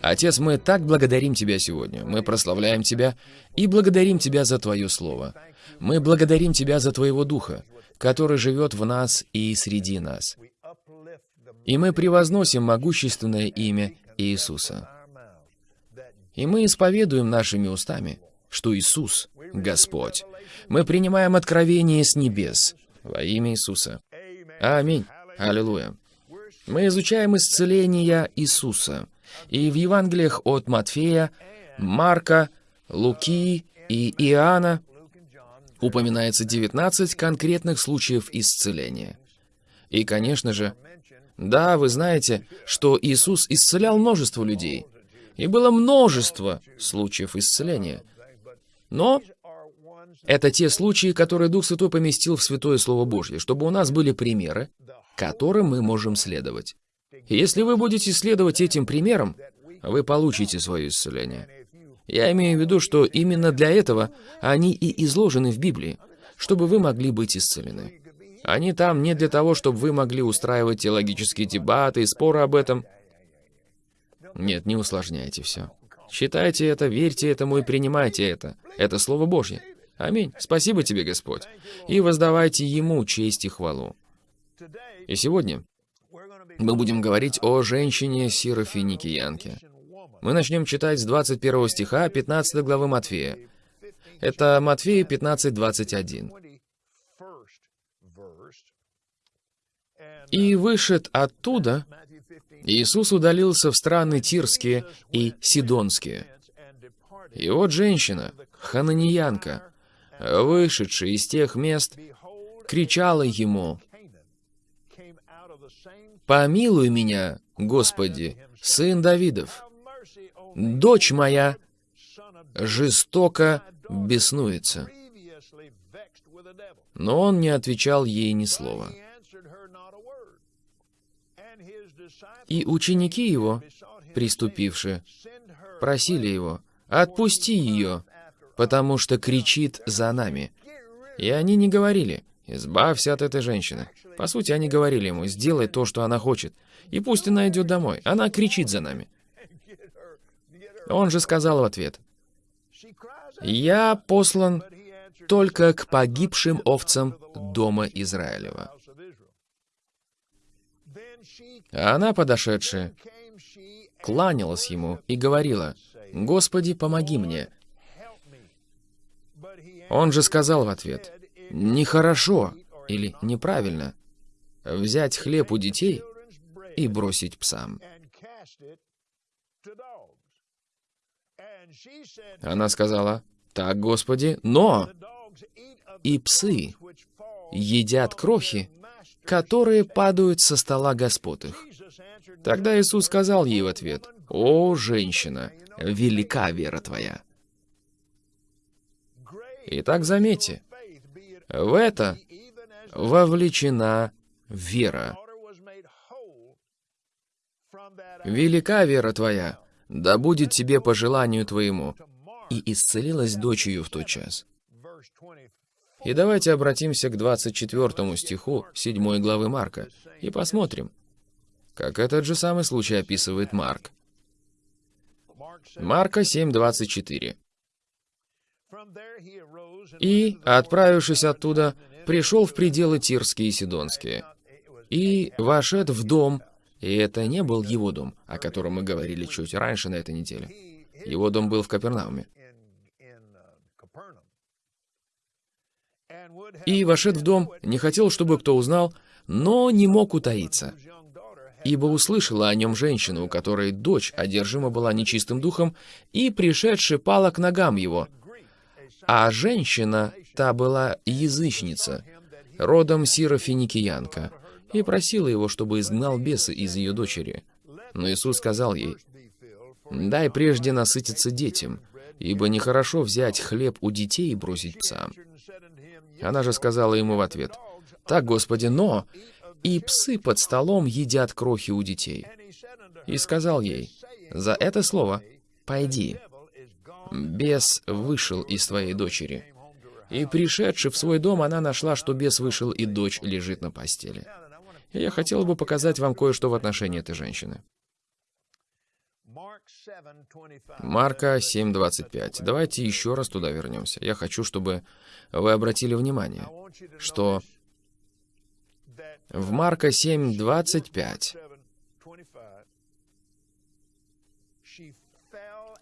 Отец, мы так благодарим Тебя сегодня. Мы прославляем Тебя и благодарим Тебя за Твое Слово. Мы благодарим Тебя за Твоего Духа, который живет в нас и среди нас. И мы превозносим могущественное имя Иисуса. И мы исповедуем нашими устами, что Иисус — Господь. Мы принимаем откровение с небес во имя Иисуса. Аминь. Аллилуйя. Мы изучаем исцеление Иисуса. И в Евангелиях от Матфея, Марка, Луки и Иоанна упоминается 19 конкретных случаев исцеления. И, конечно же, да, вы знаете, что Иисус исцелял множество людей, и было множество случаев исцеления. Но это те случаи, которые Дух Святой поместил в Святое Слово Божье, чтобы у нас были примеры, которым мы можем следовать. И если вы будете следовать этим примерам, вы получите свое исцеление. Я имею в виду, что именно для этого они и изложены в Библии, чтобы вы могли быть исцелены. Они там не для того, чтобы вы могли устраивать теологические дебаты и споры об этом. Нет, не усложняйте все. Считайте это, верьте этому и принимайте это. Это Слово Божье. Аминь. Спасибо тебе, Господь. И воздавайте Ему честь и хвалу. И сегодня мы будем говорить о женщине Сирофиникиянке. Мы начнем читать с 21 стиха 15 главы Матфея. Это Матфея 15, 21. «И вышед оттуда, Иисус удалился в страны Тирские и Сидонские. И вот женщина, хананиянка, вышедшая из тех мест, кричала ему, «Помилуй меня, Господи, сын Давидов! Дочь моя жестоко беснуется». Но он не отвечал ей ни слова. И ученики его, приступившие, просили его, «Отпусти ее, потому что кричит за нами». И они не говорили, «Избавься от этой женщины». По сути, они говорили ему, «Сделай то, что она хочет, и пусть она идет домой, она кричит за нами». Он же сказал в ответ, «Я послан только к погибшим овцам дома Израилева». А она, подошедшая, кланялась ему и говорила, «Господи, помоги мне». Он же сказал в ответ, «Нехорошо или неправильно взять хлеб у детей и бросить псам». Она сказала, «Так, Господи, но и псы едят крохи, которые падают со стола господ их». Тогда Иисус сказал ей в ответ, «О, женщина, велика вера твоя». Итак, заметьте, в это вовлечена вера. «Велика вера твоя, да будет тебе по желанию твоему». И исцелилась дочь ее в тот час. И давайте обратимся к 24 стиху 7 главы Марка и посмотрим, как этот же самый случай описывает Марк. Марка 7:24. И, отправившись оттуда, пришел в пределы Тирские и Сидонские. И вошед в дом, и это не был его дом, о котором мы говорили чуть раньше на этой неделе. Его дом был в Капернауме. И вошед в дом, не хотел, чтобы кто узнал, но не мог утаиться. Ибо услышала о нем женщина, у которой дочь одержима была нечистым духом, и, пришедшая, пала к ногам его. А женщина, та была язычница, родом Сирофиникиянка, и просила его, чтобы изгнал бесы из ее дочери. Но Иисус сказал ей, «Дай прежде насытиться детям, ибо нехорошо взять хлеб у детей и бросить псам». Она же сказала ему в ответ, «Так, Господи, но и псы под столом едят крохи у детей». И сказал ей, «За это слово пойди, бес вышел из твоей дочери». И пришедши в свой дом, она нашла, что бес вышел, и дочь лежит на постели. И я хотел бы показать вам кое-что в отношении этой женщины. Марка 7.25. Давайте еще раз туда вернемся. Я хочу, чтобы вы обратили внимание, что в Марка 7.25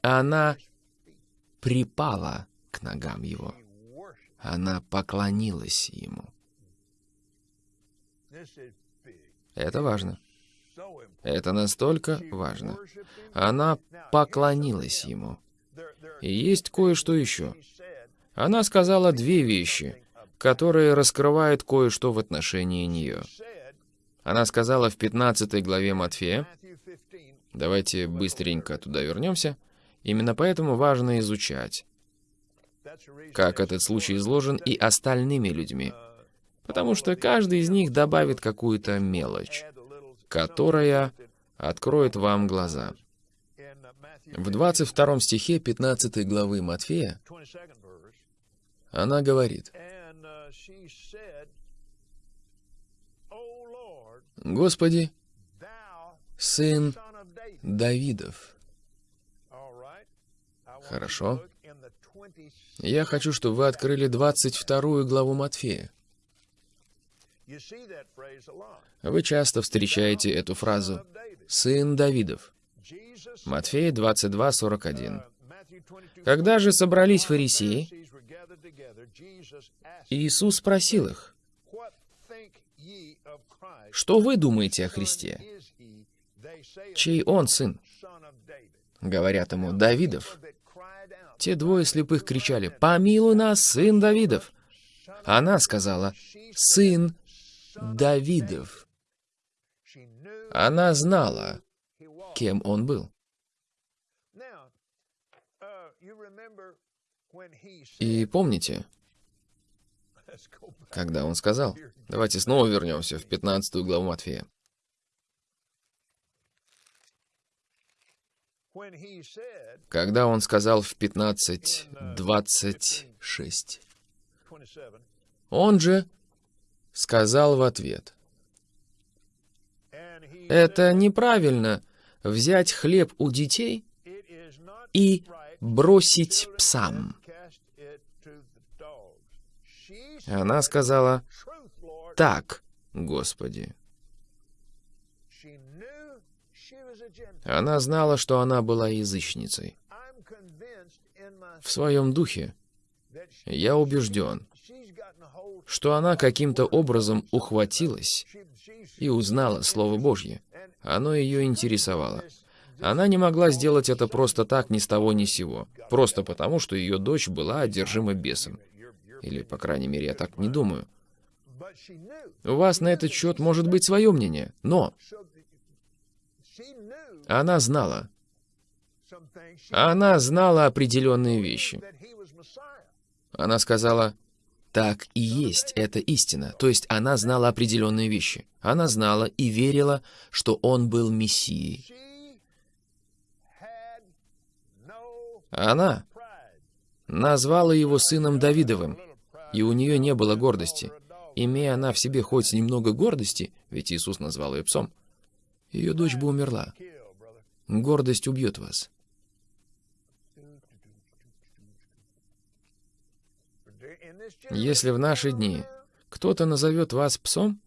она припала к ногам его. Она поклонилась ему. Это важно. Это настолько важно. Она поклонилась ему. И есть кое-что еще. Она сказала две вещи, которые раскрывают кое-что в отношении нее. Она сказала в 15 главе Матфея, давайте быстренько туда вернемся, именно поэтому важно изучать, как этот случай изложен и остальными людьми, потому что каждый из них добавит какую-то мелочь которая откроет вам глаза. В 22 стихе 15 главы Матфея она говорит, «Господи, сын Давидов». Хорошо. Я хочу, чтобы вы открыли 22 главу Матфея. Вы часто встречаете эту фразу «сын Давидов». Матфея 22, 41. Когда же собрались фарисеи, Иисус спросил их, «Что вы думаете о Христе? Чей он сын?» Говорят ему, «Давидов». Те двое слепых кричали, «Помилуй нас, сын Давидов!» Она сказала, «Сын Давидов. Она знала, кем он был. И помните, когда он сказал, давайте снова вернемся в 15 главу Матфея. Когда он сказал в 15.26, он же сказал в ответ, «Это неправильно взять хлеб у детей и бросить псам». Она сказала, «Так, Господи». Она знала, что она была язычницей. В своем духе я убежден, что она каким-то образом ухватилась и узнала Слово Божье. Оно ее интересовало. Она не могла сделать это просто так, ни с того, ни с сего. Просто потому, что ее дочь была одержима бесом. Или, по крайней мере, я так не думаю. У вас на этот счет может быть свое мнение, но она знала. Она знала определенные вещи. Она сказала, так и есть, это истина. То есть она знала определенные вещи. Она знала и верила, что он был Мессией. Она назвала его сыном Давидовым, и у нее не было гордости. Имея она в себе хоть немного гордости, ведь Иисус назвал ее псом, ее дочь бы умерла. Гордость убьет вас. Если в наши дни кто-то назовет вас псом,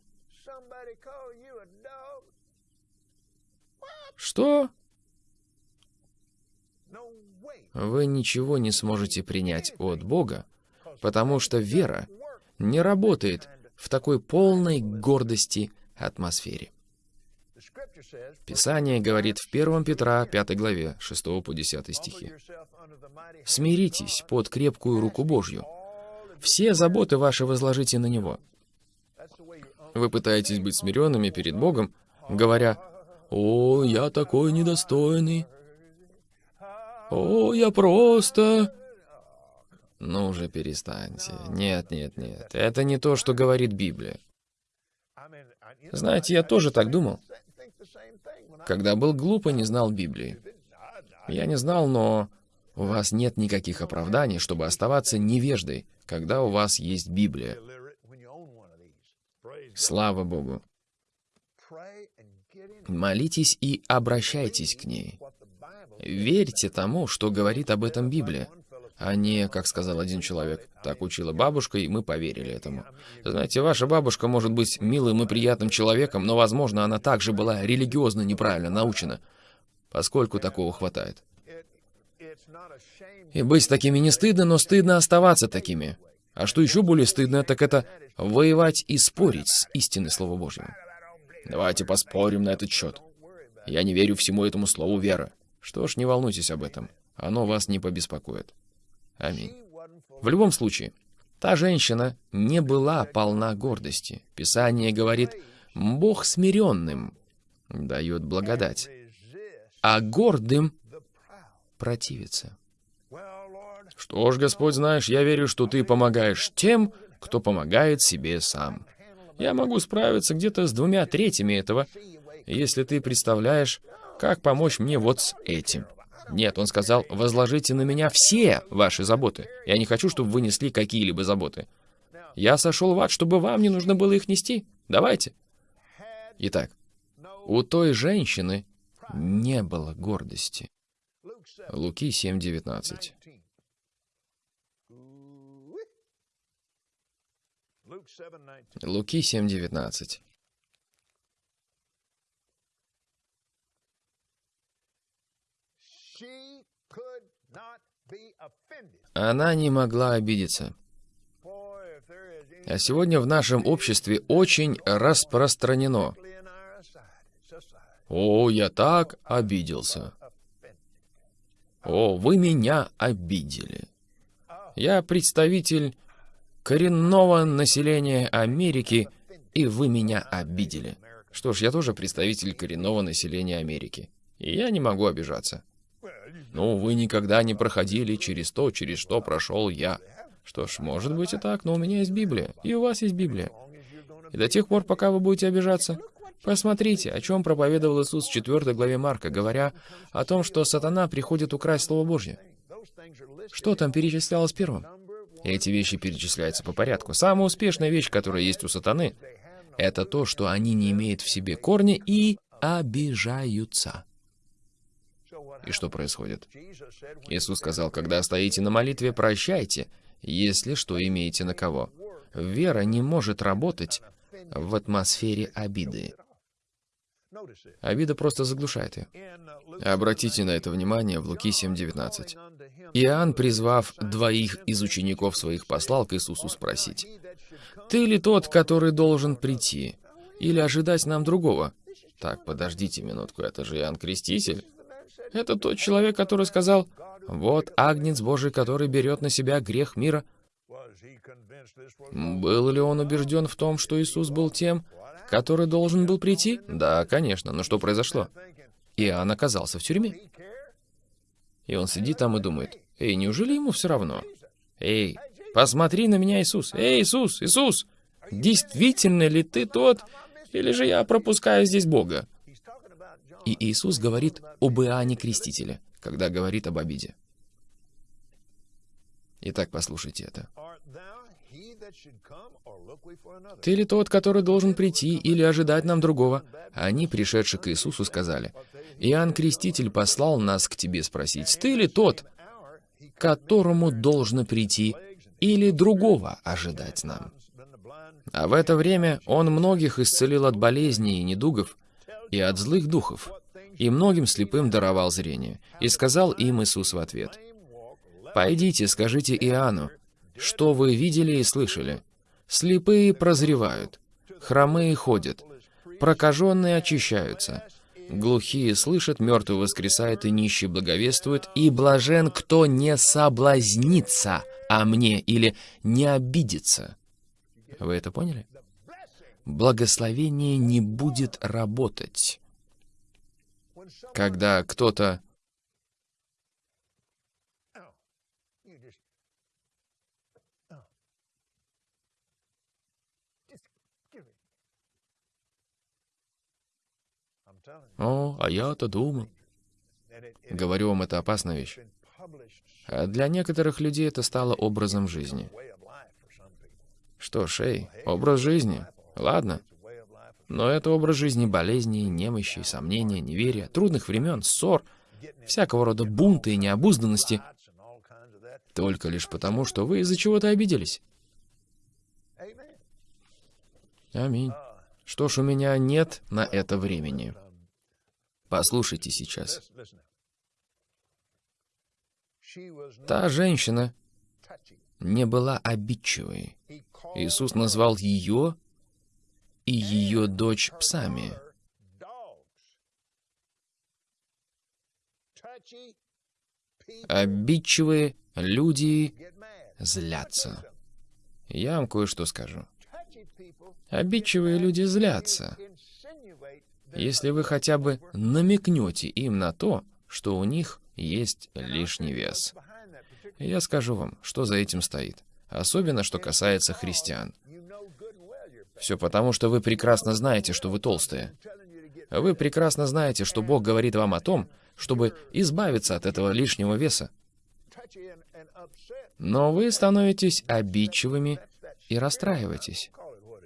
что? Вы ничего не сможете принять от Бога, потому что вера не работает в такой полной гордости атмосфере. Писание говорит в 1 Петра 5 главе 6 по 10 стихи. «Смиритесь под крепкую руку Божью, все заботы ваши возложите на Него. Вы пытаетесь быть смиренными перед Богом, говоря, «О, я такой недостойный! О, я просто...» Ну уже перестаньте. Нет, нет, нет. Это не то, что говорит Библия. Знаете, я тоже так думал. Когда был глуп и не знал Библии. Я не знал, но у вас нет никаких оправданий, чтобы оставаться невеждой, когда у вас есть Библия. Слава Богу. Молитесь и обращайтесь к ней. Верьте тому, что говорит об этом Библия, а не, как сказал один человек, так учила бабушка, и мы поверили этому. Знаете, ваша бабушка может быть милым и приятным человеком, но, возможно, она также была религиозно неправильно научена, поскольку такого хватает. И быть такими не стыдно, но стыдно оставаться такими. А что еще более стыдно, так это воевать и спорить с истиной Слова Божьего. Давайте поспорим на этот счет. Я не верю всему этому слову вера. Что ж, не волнуйтесь об этом. Оно вас не побеспокоит. Аминь. В любом случае, та женщина не была полна гордости. Писание говорит, Бог смиренным дает благодать, а гордым противится. Что ж, Господь, знаешь, я верю, что Ты помогаешь тем, кто помогает себе сам. Я могу справиться где-то с двумя третьими этого, если ты представляешь, как помочь мне вот с этим. Нет, он сказал, возложите на меня все ваши заботы. Я не хочу, чтобы вы несли какие-либо заботы. Я сошел в ад, чтобы вам не нужно было их нести. Давайте. Итак, у той женщины не было гордости. Луки 7.19. Луки 7.19. Она не могла обидеться. А сегодня в нашем обществе очень распространено. О, я так обиделся. О, вы меня обидели. Я представитель коренного населения Америки, и вы меня обидели. Что ж, я тоже представитель коренного населения Америки. И я не могу обижаться. Ну, вы никогда не проходили через то, через что прошел я. Что ж, может быть и так, но у меня есть Библия, и у вас есть Библия. И до тех пор, пока вы будете обижаться, посмотрите, о чем проповедовал Иисус в 4 главе Марка, говоря о том, что сатана приходит украсть Слово Божье. Что там перечислялось первым? Эти вещи перечисляются по порядку. Самая успешная вещь, которая есть у сатаны, это то, что они не имеют в себе корни и обижаются. И что происходит? Иисус сказал, когда стоите на молитве, прощайте, если что имеете на кого. Вера не может работать в атмосфере обиды. Обида просто заглушает ее. Обратите на это внимание в Луки 7.19. Иоанн, призвав двоих из учеников своих, послал к Иисусу спросить, «Ты ли тот, который должен прийти, или ожидать нам другого?» Так, подождите минутку, это же Иоанн Креститель. Это тот человек, который сказал, «Вот Агнец Божий, который берет на себя грех мира». Был ли он убежден в том, что Иисус был тем, который должен был прийти? Да, конечно, но что произошло? Иоанн оказался в тюрьме. И он сидит там и думает, «Эй, неужели ему все равно? Эй, посмотри на меня, Иисус! Эй, Иисус, Иисус! Действительно ли ты тот, или же я пропускаю здесь Бога?» И Иисус говорит об Иоанне Крестителе, когда говорит об обиде. Итак, послушайте это. «Ты ли тот, который должен прийти или ожидать нам другого?» Они, пришедшие к Иисусу, сказали, «Иоанн Креститель послал нас к тебе спросить, ты ли тот, которому должно прийти, или другого ожидать нам?» А в это время он многих исцелил от болезней и недугов, и от злых духов, и многим слепым даровал зрение. И сказал им Иисус в ответ, «Пойдите, скажите Иоанну, что вы видели и слышали. Слепые прозревают, хромые ходят, прокаженные очищаются, глухие слышат, мертвый воскресает и нищий благовествует, и блажен, кто не соблазнится о мне или не обидится». Вы это поняли? Благословение не будет работать. Когда кто-то О, а я-то думал. Говорю вам, это опасная вещь. А для некоторых людей это стало образом жизни. Что эй, образ жизни. Ладно. Но это образ жизни болезней, немощи, сомнения, неверия, трудных времен, ссор, всякого рода бунты и необузданности, только лишь потому, что вы из-за чего-то обиделись. Аминь. Что ж, у меня нет на это времени. Послушайте сейчас. Та женщина не была обидчивой. Иисус назвал ее и ее дочь псами. Обидчивые люди злятся. Я вам кое-что скажу. Обидчивые люди злятся. Если вы хотя бы намекнете им на то, что у них есть лишний вес. Я скажу вам, что за этим стоит. Особенно, что касается христиан. Все потому, что вы прекрасно знаете, что вы толстые. Вы прекрасно знаете, что Бог говорит вам о том, чтобы избавиться от этого лишнего веса. Но вы становитесь обидчивыми и расстраиваетесь.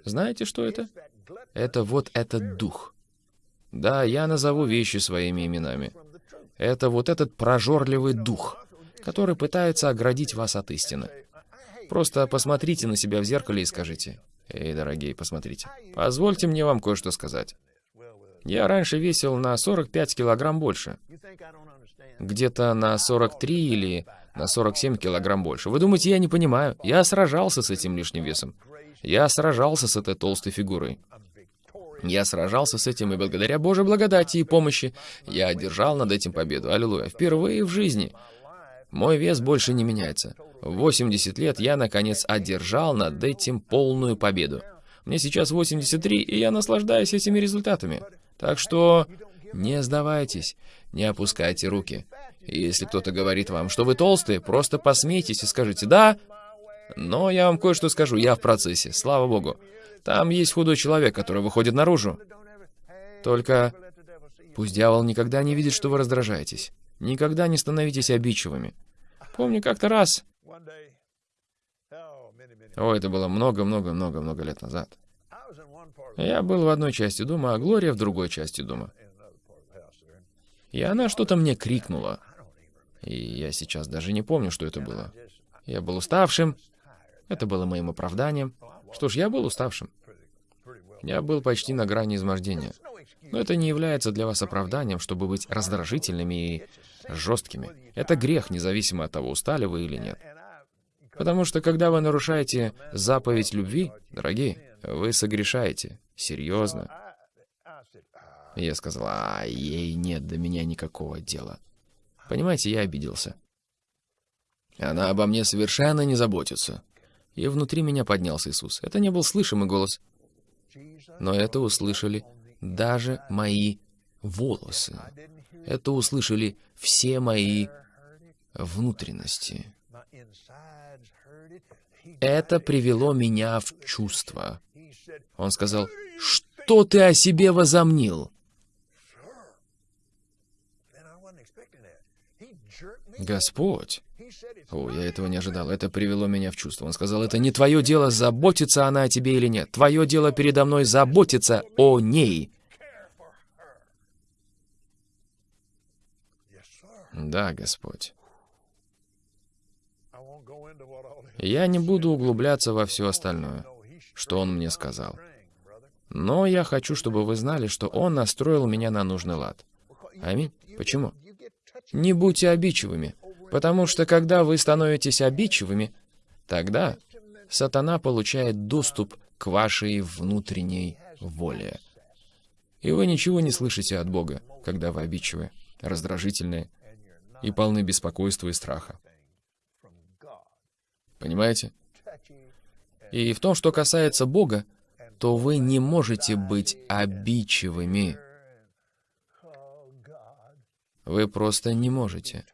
Знаете, что это? Это вот этот дух. Да, я назову вещи своими именами. Это вот этот прожорливый дух, который пытается оградить вас от истины. Просто посмотрите на себя в зеркале и скажите, Эй, дорогие, посмотрите. Позвольте мне вам кое-что сказать. Я раньше весил на 45 килограмм больше. Где-то на 43 или на 47 килограмм больше. Вы думаете, я не понимаю? Я сражался с этим лишним весом. Я сражался с этой толстой фигурой. Я сражался с этим, и благодаря Божьей благодати и помощи я одержал над этим победу. Аллилуйя. Впервые в жизни мой вес больше не меняется. В 80 лет я, наконец, одержал над этим полную победу. Мне сейчас 83, и я наслаждаюсь этими результатами. Так что не сдавайтесь, не опускайте руки. Если кто-то говорит вам, что вы толстые, просто посмейтесь и скажите «да». Но я вам кое-что скажу, я в процессе, слава богу. Там есть худой человек, который выходит наружу. Только пусть дьявол никогда не видит, что вы раздражаетесь. Никогда не становитесь обидчивыми. Помню как-то раз о, это было много-много-много-много лет назад. Я был в одной части дома, а Глория в другой части дома. И она что-то мне крикнула. И я сейчас даже не помню, что это было. Я был уставшим. Это было моим оправданием. Что ж, я был уставшим. Я был почти на грани измождения. Но это не является для вас оправданием, чтобы быть раздражительными и жесткими. Это грех, независимо от того, устали вы или нет. Потому что когда вы нарушаете заповедь любви, дорогие, вы согрешаете. Серьезно. Я сказал, а ей нет до меня никакого дела. Понимаете, я обиделся. Она обо мне совершенно не заботится. И внутри меня поднялся Иисус. Это не был слышимый голос. Но это услышали даже мои волосы. Это услышали все мои внутренности. Это привело меня в чувство. Он сказал, «Что ты о себе возомнил?» Господь. О, я этого не ожидал. Это привело меня в чувство. Он сказал, это не твое дело, заботится она о тебе или нет. Твое дело передо мной заботиться о ней. Да, Господь. Я не буду углубляться во все остальное, что он мне сказал. Но я хочу, чтобы вы знали, что он настроил меня на нужный лад. Аминь. Почему? Не будьте обидчивыми, потому что когда вы становитесь обидчивыми, тогда сатана получает доступ к вашей внутренней воле. И вы ничего не слышите от Бога, когда вы обидчивы, раздражительные и полны беспокойства и страха. Понимаете? И в том, что касается Бога, то вы не можете быть обидчивыми. Вы просто не можете.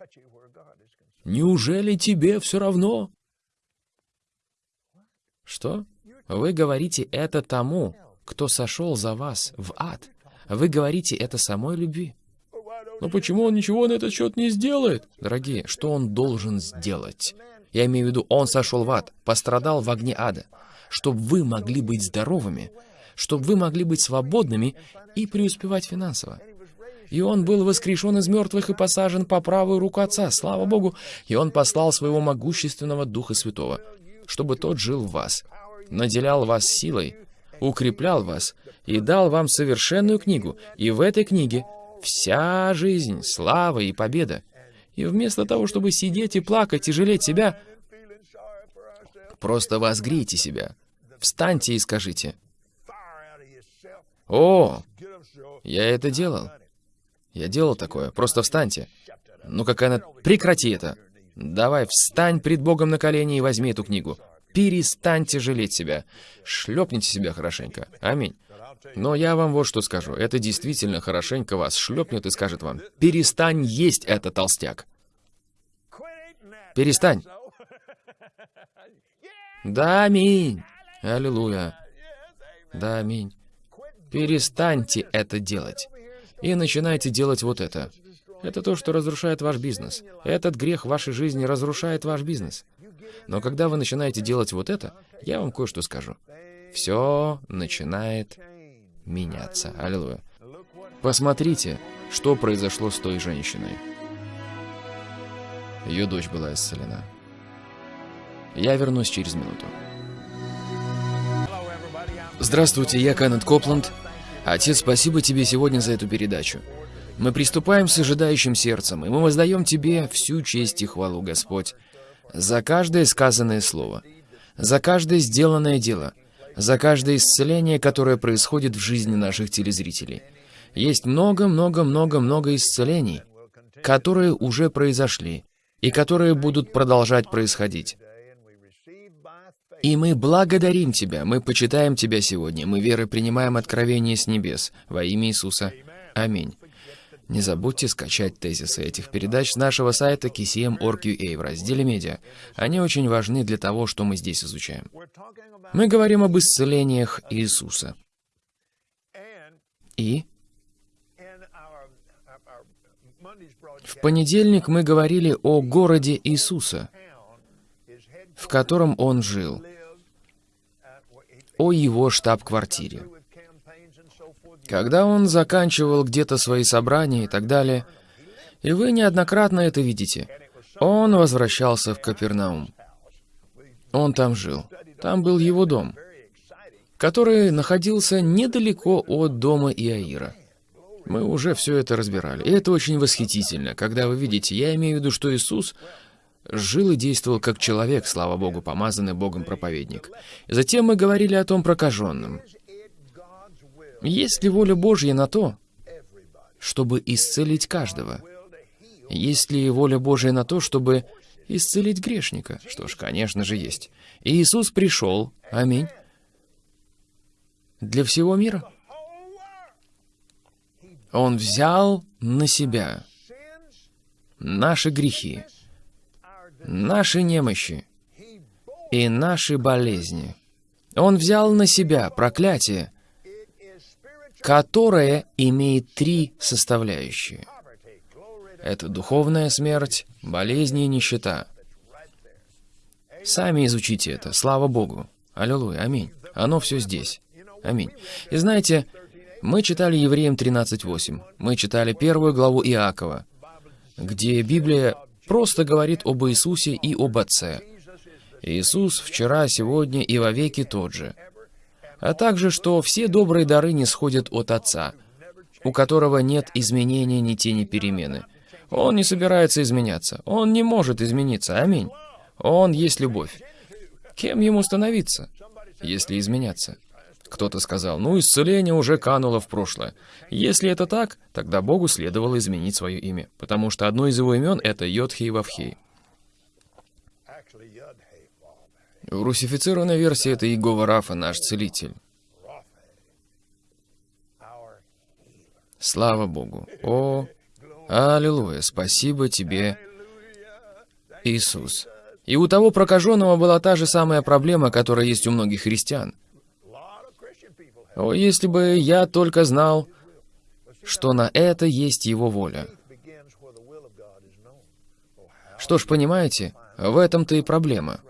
Неужели тебе все равно? Что? Вы говорите это тому, кто сошел за вас в ад. Вы говорите это самой любви. Но почему он ничего на этот счет не сделает? Дорогие, что он должен сделать? Я имею в виду, он сошел в ад, пострадал в огне ада. чтобы вы могли быть здоровыми, чтобы вы могли быть свободными и преуспевать финансово. И он был воскрешен из мертвых и посажен по правую руку Отца, слава Богу, и он послал своего могущественного Духа Святого, чтобы тот жил в вас, наделял вас силой, укреплял вас и дал вам совершенную книгу, и в этой книге вся жизнь, слава и победа. И вместо того, чтобы сидеть и плакать и жалеть себя, просто возгрейте себя, встаньте и скажите, «О, я это делал. Я делал такое. Просто встаньте. Ну какая она... Прекрати это. Давай, встань пред Богом на колени и возьми эту книгу. Перестаньте жалеть себя. Шлепните себя хорошенько. Аминь. Но я вам вот что скажу. Это действительно хорошенько вас шлепнет и скажет вам, перестань есть это, толстяк. Перестань. Да, аминь. Аллилуйя. Да, аминь. Перестаньте это делать. И начинайте делать вот это. Это то, что разрушает ваш бизнес. Этот грех в вашей жизни разрушает ваш бизнес. Но когда вы начинаете делать вот это, я вам кое-что скажу. Все начинает меняться. Аллилуйя. Посмотрите, что произошло с той женщиной. Ее дочь была исцелена. Я вернусь через минуту. Здравствуйте, я Кеннет Копланд. Отец, спасибо тебе сегодня за эту передачу. Мы приступаем с ожидающим сердцем, и мы воздаем Тебе всю честь и хвалу, Господь, за каждое сказанное слово, за каждое сделанное дело, за каждое исцеление, которое происходит в жизни наших телезрителей. Есть много-много-много-много исцелений, которые уже произошли и которые будут продолжать происходить. И мы благодарим Тебя, мы почитаем Тебя сегодня, мы верой принимаем откровение с небес. Во имя Иисуса. Аминь. Не забудьте скачать тезисы этих передач с нашего сайта kcm.org.ua в разделе «Медиа». Они очень важны для того, что мы здесь изучаем. Мы говорим об исцелениях Иисуса. И в понедельник мы говорили о городе Иисуса, в котором Он жил, о Его штаб-квартире. Когда он заканчивал где-то свои собрания и так далее, и вы неоднократно это видите, он возвращался в Капернаум. Он там жил. Там был его дом, который находился недалеко от дома Иаира. Мы уже все это разбирали. И это очень восхитительно, когда вы видите, я имею в виду, что Иисус жил и действовал как человек, слава Богу, помазанный Богом проповедник. Затем мы говорили о том прокаженном. Есть ли воля Божья на то, чтобы исцелить каждого? Есть ли воля Божья на то, чтобы исцелить грешника? Что ж, конечно же, есть. Иисус пришел, аминь, для всего мира. Он взял на себя наши грехи, наши немощи и наши болезни. Он взял на себя проклятие, которая имеет три составляющие. Это духовная смерть, болезни и нищета. Сами изучите это, слава Богу. Аллилуйя, аминь. Оно все здесь. Аминь. И знаете, мы читали Евреям 13.8. Мы читали первую главу Иакова, где Библия просто говорит об Иисусе и об Отце. Иисус вчера, сегодня и вовеки тот же а также, что все добрые дары не сходят от Отца, у которого нет изменения ни тени перемены. Он не собирается изменяться. Он не может измениться. Аминь. Он есть любовь. Кем ему становиться, если изменяться? Кто-то сказал, ну, исцеление уже кануло в прошлое. Если это так, тогда Богу следовало изменить свое имя, потому что одно из его имен — это Йодхей Вавхей. В русифицированной версии это Иегова Рафа, наш целитель. Слава Богу. О, аллилуйя, спасибо тебе, Иисус. И у того прокаженного была та же самая проблема, которая есть у многих христиан. О, если бы я только знал, что на это есть его воля. Что ж, понимаете, в этом-то и проблема.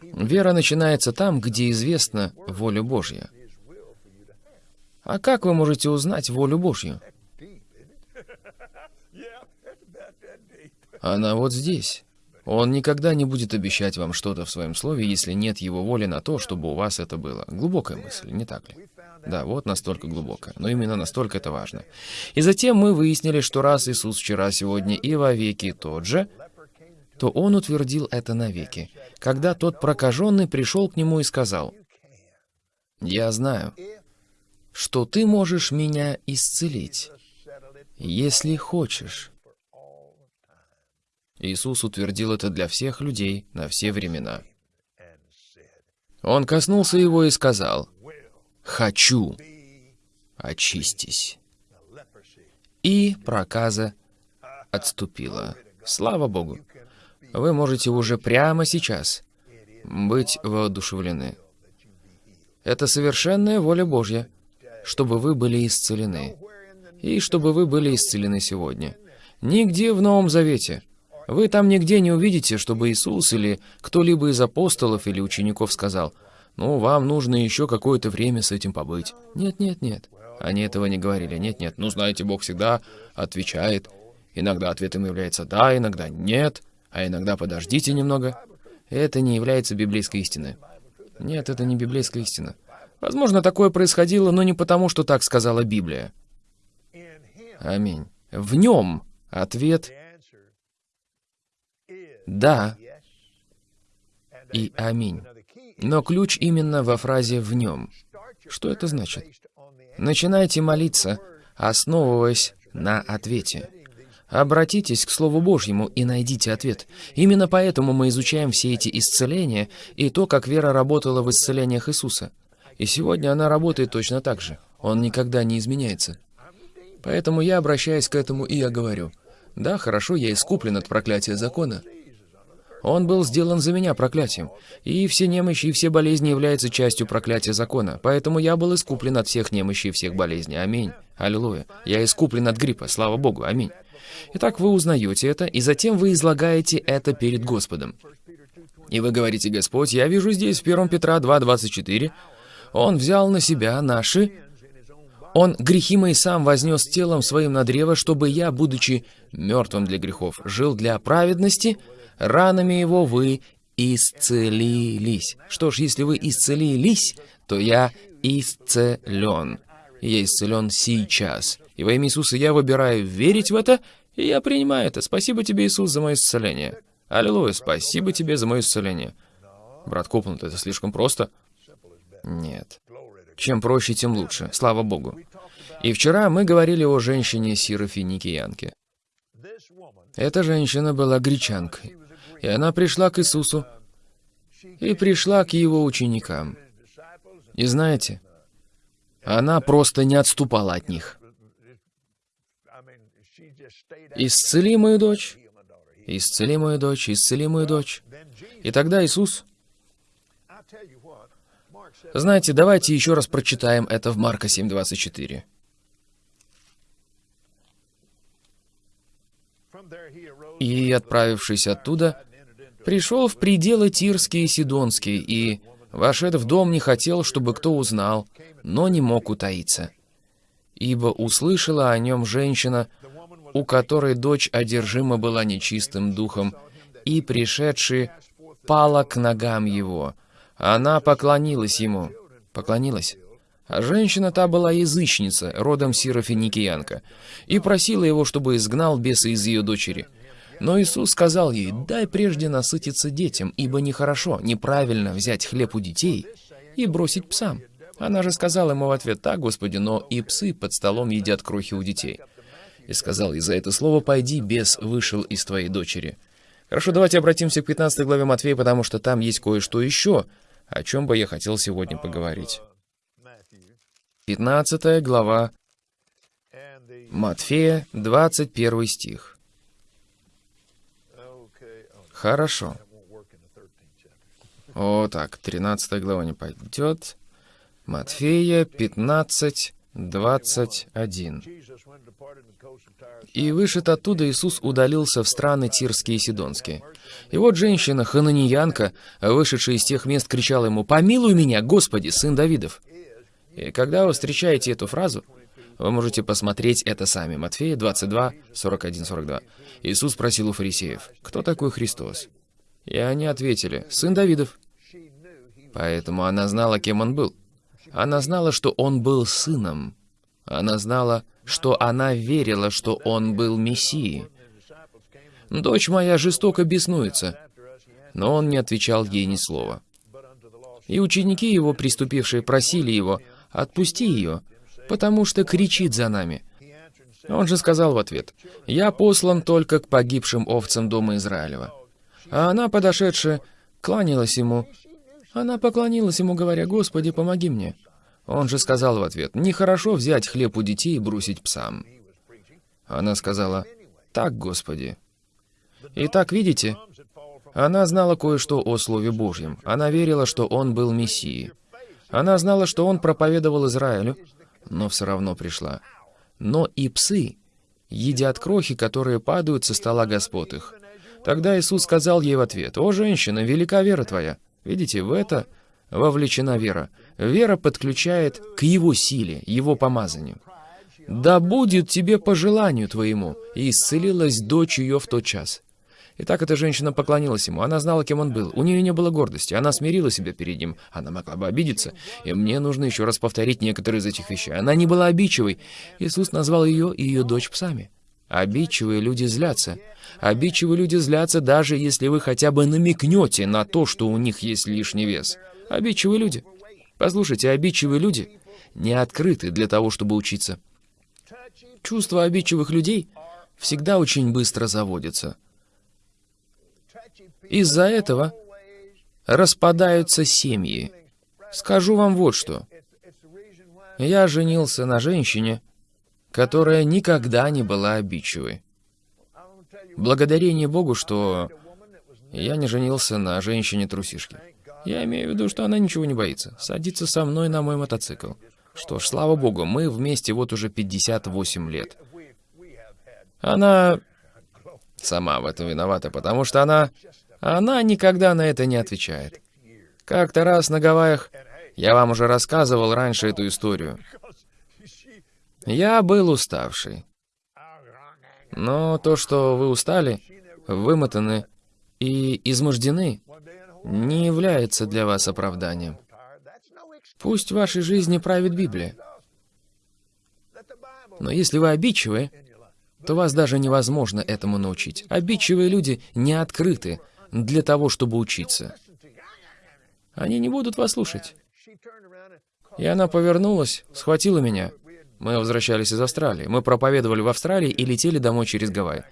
Вера начинается там, где известна воля Божья. А как вы можете узнать волю Божью? Она вот здесь. Он никогда не будет обещать вам что-то в своем слове, если нет его воли на то, чтобы у вас это было. Глубокая мысль, не так ли? Да, вот настолько глубокая. Но именно настолько это важно. И затем мы выяснили, что раз Иисус вчера, сегодня и вовеки тот же, то Он утвердил это навеки. Когда тот прокаженный пришел к Нему и сказал, «Я знаю, что Ты можешь меня исцелить, если хочешь». Иисус утвердил это для всех людей на все времена. Он коснулся его и сказал, «Хочу, очистись». И проказа отступила. Слава Богу! Вы можете уже прямо сейчас быть воодушевлены. Это совершенная воля Божья, чтобы вы были исцелены. И чтобы вы были исцелены сегодня. Нигде в Новом Завете вы там нигде не увидите, чтобы Иисус или кто-либо из апостолов или учеников сказал, «Ну, вам нужно еще какое-то время с этим побыть». Нет, нет, нет. Они этого не говорили. Нет, нет. Ну, знаете, Бог всегда отвечает. Иногда ответом является «да», иногда «нет», а иногда «подождите немного». Это не является библейской истиной. Нет, это не библейская истина. Возможно, такое происходило, но не потому, что так сказала Библия. Аминь. В нем ответ «да» и «аминь». Но ключ именно во фразе «в нем». Что это значит? Начинайте молиться, основываясь на ответе. Обратитесь к Слову Божьему и найдите ответ. Именно поэтому мы изучаем все эти исцеления и то, как вера работала в исцелениях Иисуса. И сегодня она работает точно так же. Он никогда не изменяется. Поэтому я обращаюсь к этому и я говорю, да, хорошо, я искуплен от проклятия закона, он был сделан за меня проклятием, и все немощи и все болезни являются частью проклятия закона, поэтому я был искуплен от всех немощей и всех болезней. Аминь. Аллилуйя. Я искуплен от гриппа, слава Богу. Аминь. Итак, вы узнаете это, и затем вы излагаете это перед Господом. И вы говорите, Господь, я вижу здесь в 1 Петра 2.24, Он взял на себя наши... Он грехи мои сам вознес телом своим на древо, чтобы я, будучи мертвым для грехов, жил для праведности, ранами его вы исцелились. Что ж, если вы исцелились, то я исцелен. я исцелен сейчас. И во имя Иисуса я выбираю верить в это, и я принимаю это. Спасибо тебе, Иисус, за мое исцеление. Аллилуйя, спасибо тебе за мое исцеление. Брат Копланд, это слишком просто? Нет. Чем проще, тем лучше. Слава Богу. И вчера мы говорили о женщине Сирофиникиянке. Эта женщина была гречанкой. И она пришла к Иисусу и пришла к его ученикам. И знаете, она просто не отступала от них. «Исцели мою дочь! Исцели мою дочь! Исцели мою дочь!» И тогда Иисус... Знаете, давайте еще раз прочитаем это в Марка 7.24. И, отправившись оттуда, пришел в пределы Тирские и Сидонские, и, вошед в дом, не хотел, чтобы кто узнал, но не мог утаиться. Ибо услышала о нем женщина, у которой дочь одержима была нечистым духом, и, пришедший, пала к ногам его. Она поклонилась ему. Поклонилась. А женщина та была язычница, родом Сирофиникиянка, и просила его, чтобы изгнал беса из ее дочери. Но Иисус сказал ей, дай прежде насытиться детям, ибо нехорошо, неправильно взять хлеб у детей и бросить псам. Она же сказала ему в ответ, так, Господи, но и псы под столом едят крохи у детей. И сказал, и за это слово пойди, бес вышел из твоей дочери. Хорошо, давайте обратимся к 15 главе Матфея, потому что там есть кое-что еще, о чем бы я хотел сегодня поговорить. 15 глава Матфея, 21 стих. Хорошо. О, так, 13 глава не пойдет. Матфея 15, 21. «И вышед оттуда Иисус удалился в страны Тирские и Сидонские. И вот женщина, хананиянка, вышедшая из тех мест, кричала ему, «Помилуй меня, Господи, сын Давидов!» И когда вы встречаете эту фразу, вы можете посмотреть это сами. Матфея 22, 41, 42. Иисус спросил у фарисеев, «Кто такой Христос?» И они ответили, «Сын Давидов». Поэтому она знала, кем он был. Она знала, что он был сыном. Она знала, что она верила, что он был Мессией. «Дочь моя жестоко беснуется». Но он не отвечал ей ни слова. И ученики его, приступившие, просили его, «Отпусти ее, потому что кричит за нами». Он же сказал в ответ, «Я послан только к погибшим овцам дома Израилева». А она, подошедшая, кланялась ему. Она поклонилась ему, говоря, «Господи, помоги мне». Он же сказал в ответ, «Нехорошо взять хлеб у детей и бросить псам». Она сказала, «Так, Господи». Итак, видите, она знала кое-что о Слове Божьем. Она верила, что Он был Мессией. Она знала, что Он проповедовал Израилю, но все равно пришла. Но и псы едят крохи, которые падают со стола господ их. Тогда Иисус сказал ей в ответ, «О, женщина, велика вера твоя». Видите, в это вовлечена вера. Вера подключает к Его силе, Его помазанию. «Да будет тебе по желанию твоему», и исцелилась дочь ее в тот час. Итак, эта женщина поклонилась ему. Она знала, кем он был. У нее не было гордости. Она смирила себя перед ним. Она могла бы обидеться. И мне нужно еще раз повторить некоторые из этих вещей. Она не была обидчивой. Иисус назвал ее и ее дочь псами. Обидчивые люди злятся. Обидчивые люди злятся, даже если вы хотя бы намекнете на то, что у них есть лишний вес. Обидчивые люди. Послушайте, обидчивые люди не открыты для того, чтобы учиться. Чувства обидчивых людей всегда очень быстро заводятся. Из-за этого распадаются семьи. Скажу вам вот что. Я женился на женщине, которая никогда не была обидчивой. Благодарение Богу, что я не женился на женщине-трусишке. Я имею в виду, что она ничего не боится. Садится со мной на мой мотоцикл. Что ж, слава Богу, мы вместе вот уже 58 лет. Она сама в этом виновата, потому что она... Она никогда на это не отвечает. Как-то раз на Гавайях, я вам уже рассказывал раньше эту историю. Я был уставший. Но то, что вы устали, вымотаны и измождены, не является для вас оправданием. Пусть в вашей жизни правит Библия. Но если вы обидчивы, то вас даже невозможно этому научить. Обидчивые люди не открыты для того, чтобы учиться. Они не будут вас слушать. И она повернулась, схватила меня. Мы возвращались из Австралии. Мы проповедовали в Австралии и летели домой через Гавайи.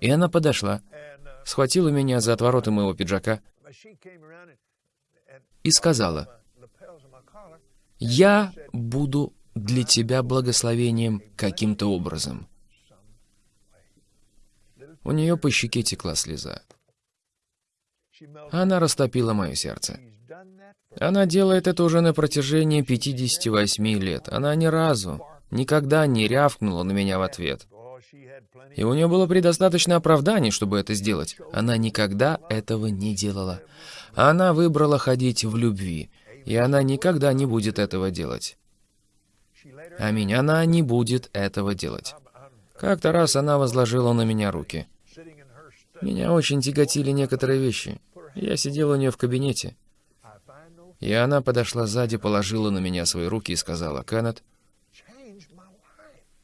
И она подошла, схватила меня за отвороты моего пиджака и сказала, «Я буду для тебя благословением каким-то образом». У нее по щеке текла слеза. Она растопила мое сердце. Она делает это уже на протяжении 58 лет. Она ни разу, никогда не рявкнула на меня в ответ. И у нее было предостаточно оправданий, чтобы это сделать. Она никогда этого не делала. Она выбрала ходить в любви, и она никогда не будет этого делать. Аминь. Она не будет этого делать. Как-то раз она возложила на меня руки. Меня очень тяготили некоторые вещи. Я сидел у нее в кабинете. И она подошла сзади, положила на меня свои руки и сказала, «Кеннет,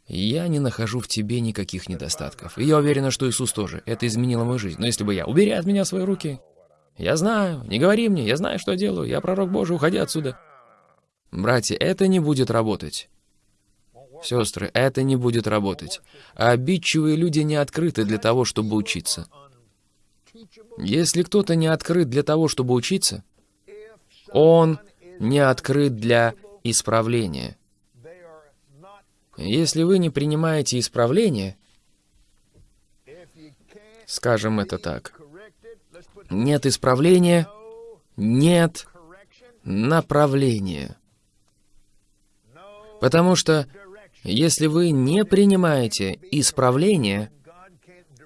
я не нахожу в тебе никаких недостатков. И я уверена, что Иисус тоже. Это изменило мою жизнь. Но если бы я... Убери от меня свои руки. Я знаю. Не говори мне. Я знаю, что делаю. Я пророк Божий. Уходи отсюда. Братья, это не будет работать. Сестры, это не будет работать. Обидчивые люди не открыты для того, чтобы учиться. Если кто-то не открыт для того, чтобы учиться, он не открыт для исправления. Если вы не принимаете исправление, скажем это так, нет исправления, нет направления. Потому что если вы не принимаете исправление,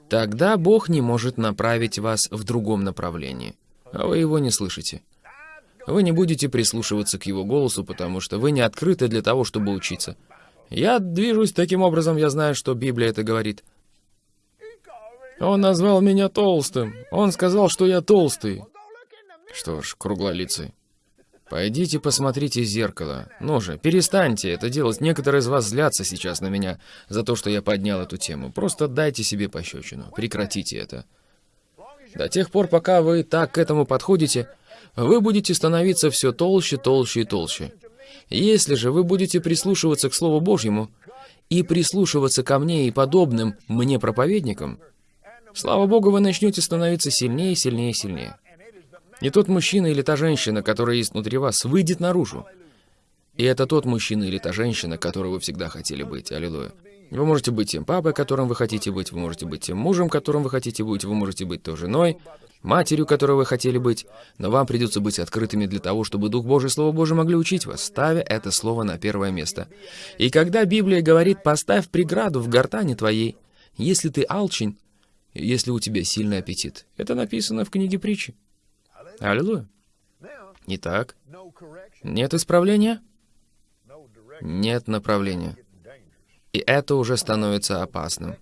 тогда Бог не может направить вас в другом направлении, а вы его не слышите. Вы не будете прислушиваться к его голосу, потому что вы не открыты для того, чтобы учиться. Я движусь таким образом, я знаю, что Библия это говорит. Он назвал меня толстым. Он сказал, что я толстый. Что ж, круглолицый. Пойдите посмотрите в зеркало. Ну же, перестаньте это делать. Некоторые из вас злятся сейчас на меня за то, что я поднял эту тему. Просто дайте себе пощечину. Прекратите это. До тех пор, пока вы так к этому подходите, вы будете становиться все толще, толще и толще. Если же вы будете прислушиваться к Слову Божьему и прислушиваться ко мне и подобным мне проповедникам, слава Богу, вы начнете становиться сильнее, сильнее, сильнее. И тот мужчина или та женщина, которая есть внутри вас, выйдет наружу. И это тот мужчина или та женщина, которой вы всегда хотели быть. Аллилуйя. Вы можете быть тем папой, которым вы хотите быть, вы можете быть тем мужем, которым вы хотите быть, вы можете быть той женой, матерью, которой вы хотели быть, но вам придется быть открытыми для того, чтобы Дух Божий, Слово Божие могли учить вас, ставя это слово на первое место. И когда Библия говорит «поставь преграду в гортане твоей», если ты алчень, если у тебя сильный аппетит, это написано в книге притчи. Аллилуйя. Итак, нет исправления? Нет направления. И это уже становится опасным.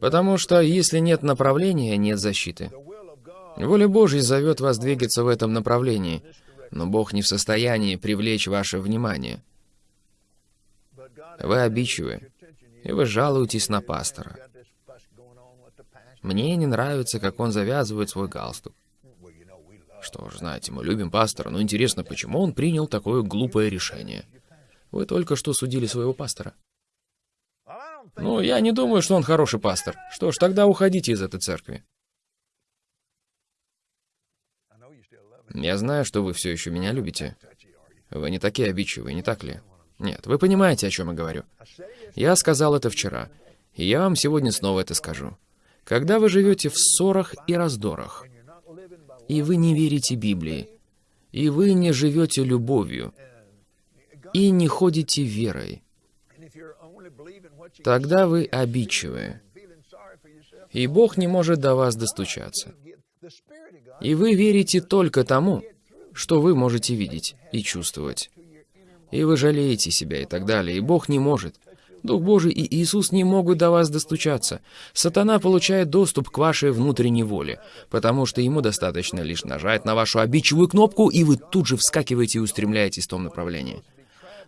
Потому что если нет направления, нет защиты. Воля Божья зовет вас двигаться в этом направлении, но Бог не в состоянии привлечь ваше внимание. Вы обидчивы, и вы жалуетесь на пастора. Мне не нравится, как он завязывает свой галстук. Что ж, знаете, мы любим пастора, но интересно, почему он принял такое глупое решение? Вы только что судили своего пастора. Ну, я не думаю, что он хороший пастор. Что ж, тогда уходите из этой церкви. Я знаю, что вы все еще меня любите. Вы не такие обидчивые, не так ли? Нет, вы понимаете, о чем я говорю. Я сказал это вчера, и я вам сегодня снова это скажу. Когда вы живете в ссорах и раздорах, и вы не верите Библии, и вы не живете любовью, и не ходите верой, тогда вы обидчивые, и Бог не может до вас достучаться. И вы верите только тому, что вы можете видеть и чувствовать. И вы жалеете себя и так далее, и Бог не может. Дух Божий и Иисус не могут до вас достучаться. Сатана получает доступ к вашей внутренней воле, потому что ему достаточно лишь нажать на вашу обидчивую кнопку, и вы тут же вскакиваете и устремляетесь в том направлении.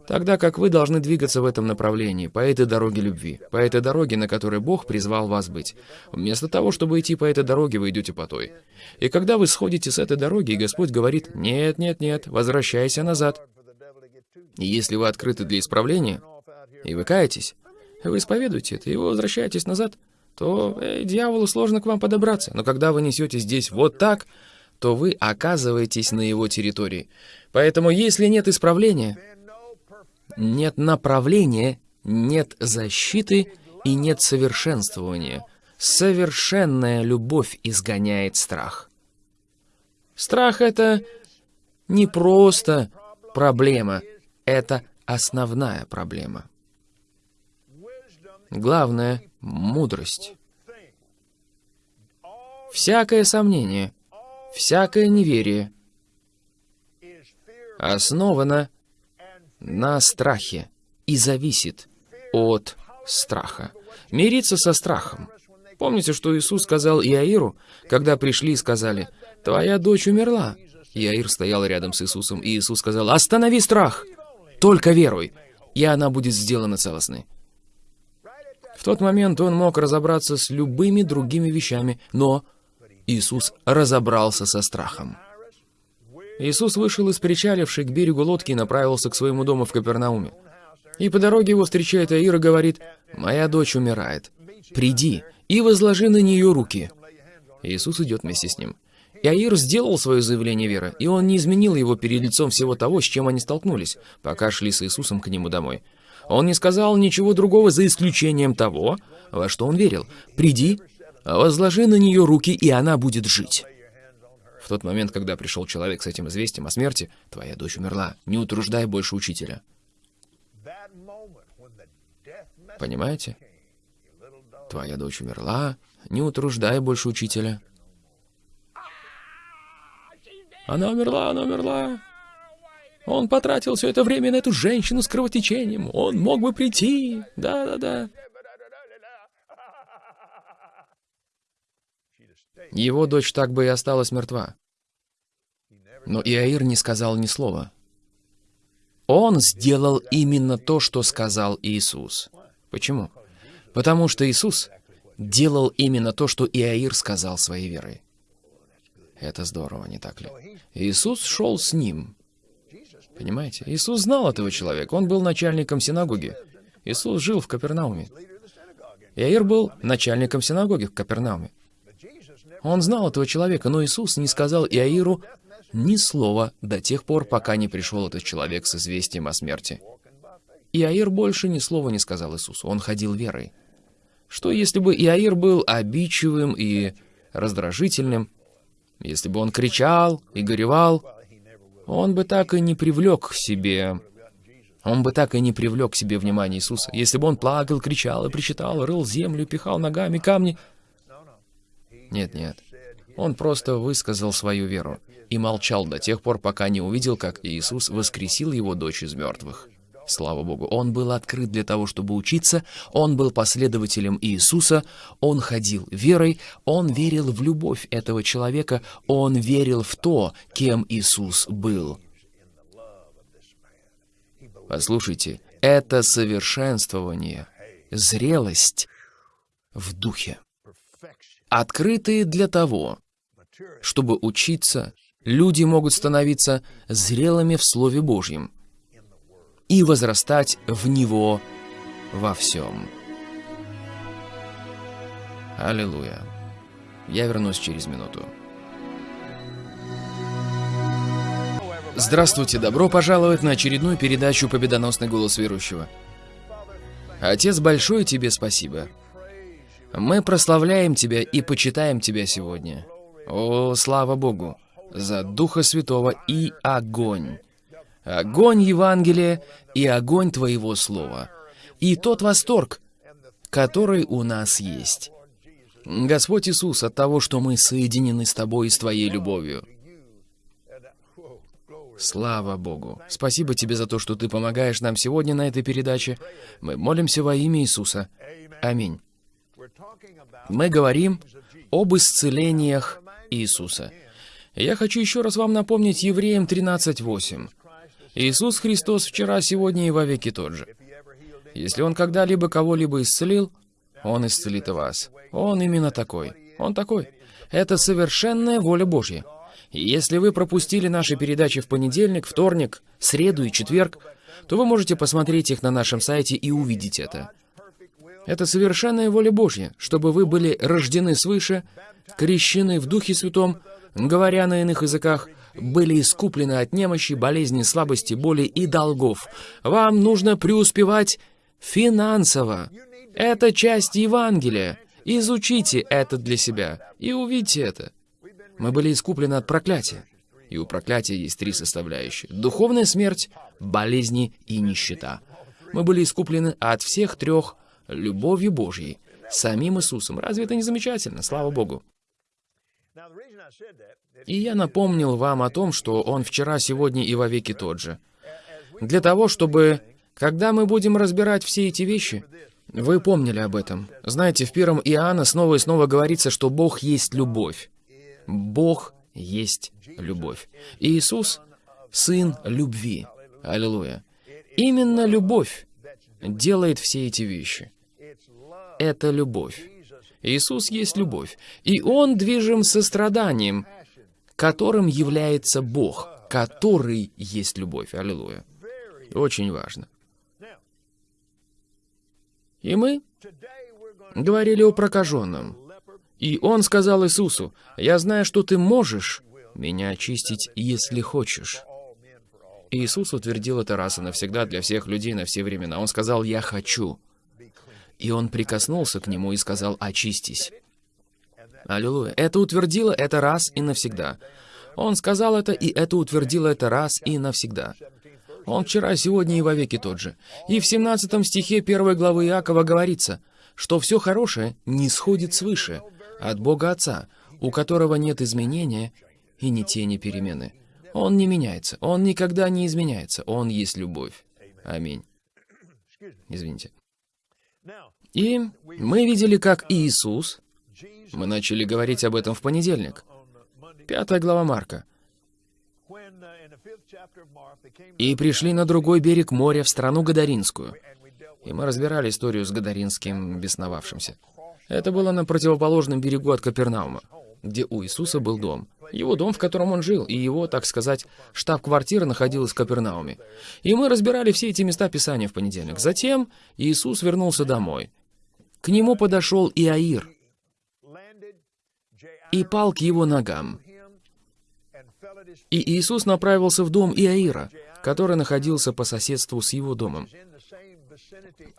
Тогда как вы должны двигаться в этом направлении, по этой дороге любви, по этой дороге, на которой Бог призвал вас быть. Вместо того, чтобы идти по этой дороге, вы идете по той. И когда вы сходите с этой дороги, и Господь говорит, «Нет, нет, нет, возвращайся назад». И если вы открыты для исправления, и вы каетесь, вы исповедуете это, и вы возвращаетесь назад, то э, дьяволу сложно к вам подобраться. Но когда вы несете здесь вот так, то вы оказываетесь на его территории. Поэтому если нет исправления, нет направления, нет защиты и нет совершенствования. Совершенная любовь изгоняет страх. Страх — это не просто проблема, это основная проблема. Главное — мудрость. Всякое сомнение, всякое неверие основано на страхе и зависит от страха. Мириться со страхом. Помните, что Иисус сказал Иаиру, когда пришли и сказали, «Твоя дочь умерла». Иаир стоял рядом с Иисусом, и Иисус сказал, «Останови страх! Только веруй, и она будет сделана целостной». В тот момент он мог разобраться с любыми другими вещами, но Иисус разобрался со страхом. Иисус вышел из причалившей к берегу лодки и направился к своему дому в Капернауме. И по дороге его встречает Аир и говорит, «Моя дочь умирает. Приди и возложи на нее руки». Иисус идет вместе с ним. И Аир сделал свое заявление веры, и он не изменил его перед лицом всего того, с чем они столкнулись, пока шли с Иисусом к нему домой. Он не сказал ничего другого за исключением того, во что он верил. «Приди, возложи на нее руки, и она будет жить». В тот момент, когда пришел человек с этим известием о смерти, твоя дочь умерла. Не утруждай больше учителя. Понимаете? Твоя дочь умерла, не утруждай больше учителя. Она умерла, она умерла. Он потратил все это время на эту женщину с кровотечением. Он мог бы прийти. Да-да-да. Его дочь так бы и осталась мертва. Но Иаир не сказал ни слова. Он сделал именно то, что сказал Иисус. Почему? Потому что Иисус делал именно то, что Иаир сказал своей верой. Это здорово, не так ли? Иисус шел с ним. Понимаете? Иисус знал этого человека. Он был начальником синагоги. Иисус жил в Капернауме. Иаир был начальником синагоги в Капернауме. Он знал этого человека, но Иисус не сказал Иаиру ни слова до тех пор, пока не пришел этот человек с известием о смерти. Иаир больше ни слова не сказал Иисусу. Он ходил верой. Что если бы Иаир был обидчивым и раздражительным, если бы он кричал и горевал, он бы так и не привлек к себе... Он бы так и не привлек к себе внимание Иисуса. Если бы он плакал, кричал и причитал, рыл землю, пихал ногами камни. Нет, нет. Он просто высказал свою веру и молчал до тех пор, пока не увидел, как Иисус воскресил его дочь из мертвых. Слава Богу, он был открыт для того, чтобы учиться, он был последователем Иисуса, он ходил верой, он верил в любовь этого человека, он верил в то, кем Иисус был. Послушайте, это совершенствование, зрелость в духе. Открытые для того, чтобы учиться, люди могут становиться зрелыми в Слове Божьем и возрастать в Него во всем. Аллилуйя. Я вернусь через минуту. Здравствуйте, добро пожаловать на очередную передачу «Победоносный голос верующего». Отец, большое тебе спасибо. Мы прославляем Тебя и почитаем Тебя сегодня. О, слава Богу, за Духа Святого и огонь, огонь Евангелия и огонь Твоего Слова, и тот восторг, который у нас есть. Господь Иисус, от того, что мы соединены с Тобой и с Твоей любовью. Слава Богу. Спасибо Тебе за то, что Ты помогаешь нам сегодня на этой передаче. Мы молимся во имя Иисуса. Аминь. Мы говорим об исцелениях Иисуса. Я хочу еще раз вам напомнить Евреям 13.8. Иисус Христос вчера, сегодня и во веки тот же. Если Он когда-либо кого-либо исцелил, Он исцелит и вас. Он именно такой. Он такой. Это совершенная воля Божья. И если вы пропустили наши передачи в понедельник, вторник, среду и четверг, то вы можете посмотреть их на нашем сайте и увидеть это. Это совершенная воля Божья, чтобы вы были рождены свыше, крещены в Духе Святом, говоря на иных языках, были искуплены от немощи, болезни, слабости, боли и долгов. Вам нужно преуспевать финансово. Это часть Евангелия. Изучите это для себя и увидите это. Мы были искуплены от проклятия. И у проклятия есть три составляющие. Духовная смерть, болезни и нищета. Мы были искуплены от всех трех любовью Божьей, самим Иисусом. Разве это не замечательно? Слава Богу. И я напомнил вам о том, что Он вчера, сегодня и во веки тот же. Для того, чтобы, когда мы будем разбирать все эти вещи, вы помнили об этом. Знаете, в первом Иоанна снова и снова говорится, что Бог есть любовь. Бог есть любовь. И Иисус — Сын любви. Аллилуйя. Именно любовь делает все эти вещи. Это любовь. Иисус есть любовь, и Он движим состраданием, которым является Бог, который есть любовь. Аллилуйя. Очень важно. И мы говорили о прокаженном. И он сказал Иисусу, «Я знаю, что ты можешь меня очистить, если хочешь». И Иисус утвердил это раз и навсегда для всех людей на все времена. Он сказал, «Я хочу». И он прикоснулся к нему и сказал, «Очистись». Аллилуйя. Это утвердило это раз и навсегда. Он сказал это, и это утвердило это раз и навсегда. Он вчера, сегодня и вовеки тот же. И в 17 стихе первой главы Иакова говорится, что все хорошее не сходит свыше, от Бога Отца, у которого нет изменения и ни тени перемены. Он не меняется, он никогда не изменяется, он есть любовь. Аминь. Извините. И мы видели, как Иисус, мы начали говорить об этом в понедельник, пятая глава Марка, и пришли на другой берег моря, в страну Гадаринскую. И мы разбирали историю с Гадаринским бесновавшимся. Это было на противоположном берегу от Капернаума, где у Иисуса был дом. Его дом, в котором он жил, и его, так сказать, штаб-квартира находилась в Капернауме. И мы разбирали все эти места Писания в понедельник. Затем Иисус вернулся домой. К нему подошел Иаир и пал к его ногам. И Иисус направился в дом Иаира, который находился по соседству с его домом.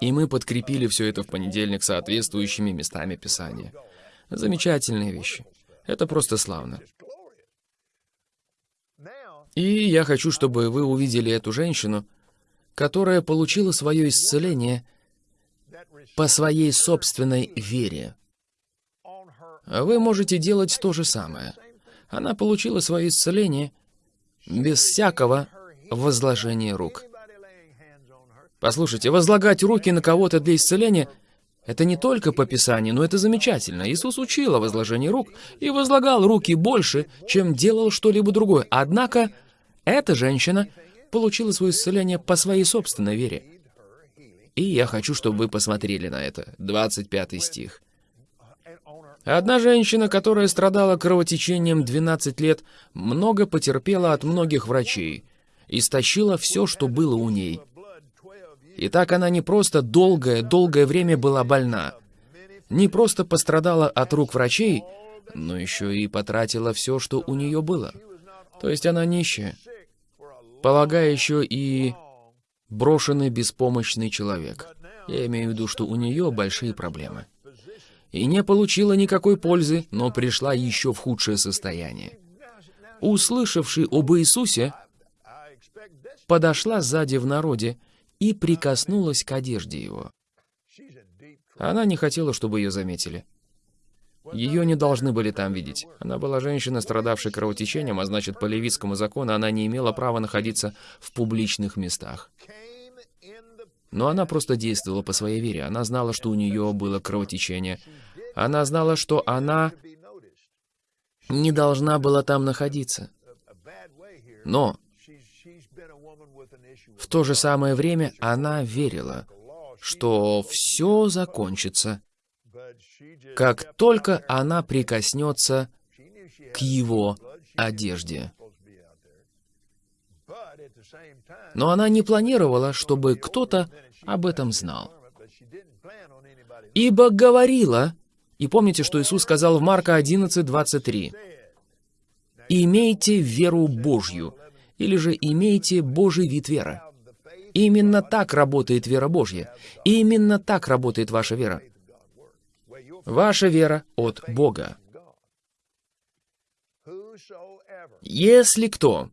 И мы подкрепили все это в понедельник соответствующими местами Писания. Замечательные вещи. Это просто славно. И я хочу, чтобы вы увидели эту женщину, которая получила свое исцеление по своей собственной вере. Вы можете делать то же самое. Она получила свое исцеление без всякого возложения рук. Послушайте, возлагать руки на кого-то для исцеления — это не только по Писанию, но это замечательно. Иисус учил о возложении рук и возлагал руки больше, чем делал что-либо другое. Однако эта женщина получила свое исцеление по своей собственной вере. И я хочу, чтобы вы посмотрели на это. 25 стих. Одна женщина, которая страдала кровотечением 12 лет, много потерпела от многих врачей, истощила все, что было у ней. И так она не просто долгое-долгое время была больна, не просто пострадала от рук врачей, но еще и потратила все, что у нее было. То есть она нищая, полагая еще и брошенный беспомощный человек. Я имею в виду, что у нее большие проблемы и не получила никакой пользы, но пришла еще в худшее состояние. Услышавший об Иисусе, подошла сзади в народе и прикоснулась к одежде его. Она не хотела, чтобы ее заметили. Ее не должны были там видеть. Она была женщина, страдавшая кровотечением, а значит, по левитскому закону она не имела права находиться в публичных местах. Но она просто действовала по своей вере. Она знала, что у нее было кровотечение. Она знала, что она не должна была там находиться. Но в то же самое время она верила, что все закончится, как только она прикоснется к его одежде. Но она не планировала, чтобы кто-то об этом знал. «Ибо говорила...» И помните, что Иисус сказал в Марка 11, 23. «Имейте веру Божью» или же «имейте Божий вид веры». Именно так работает вера Божья. Именно так работает ваша вера. Ваша вера от Бога. Если кто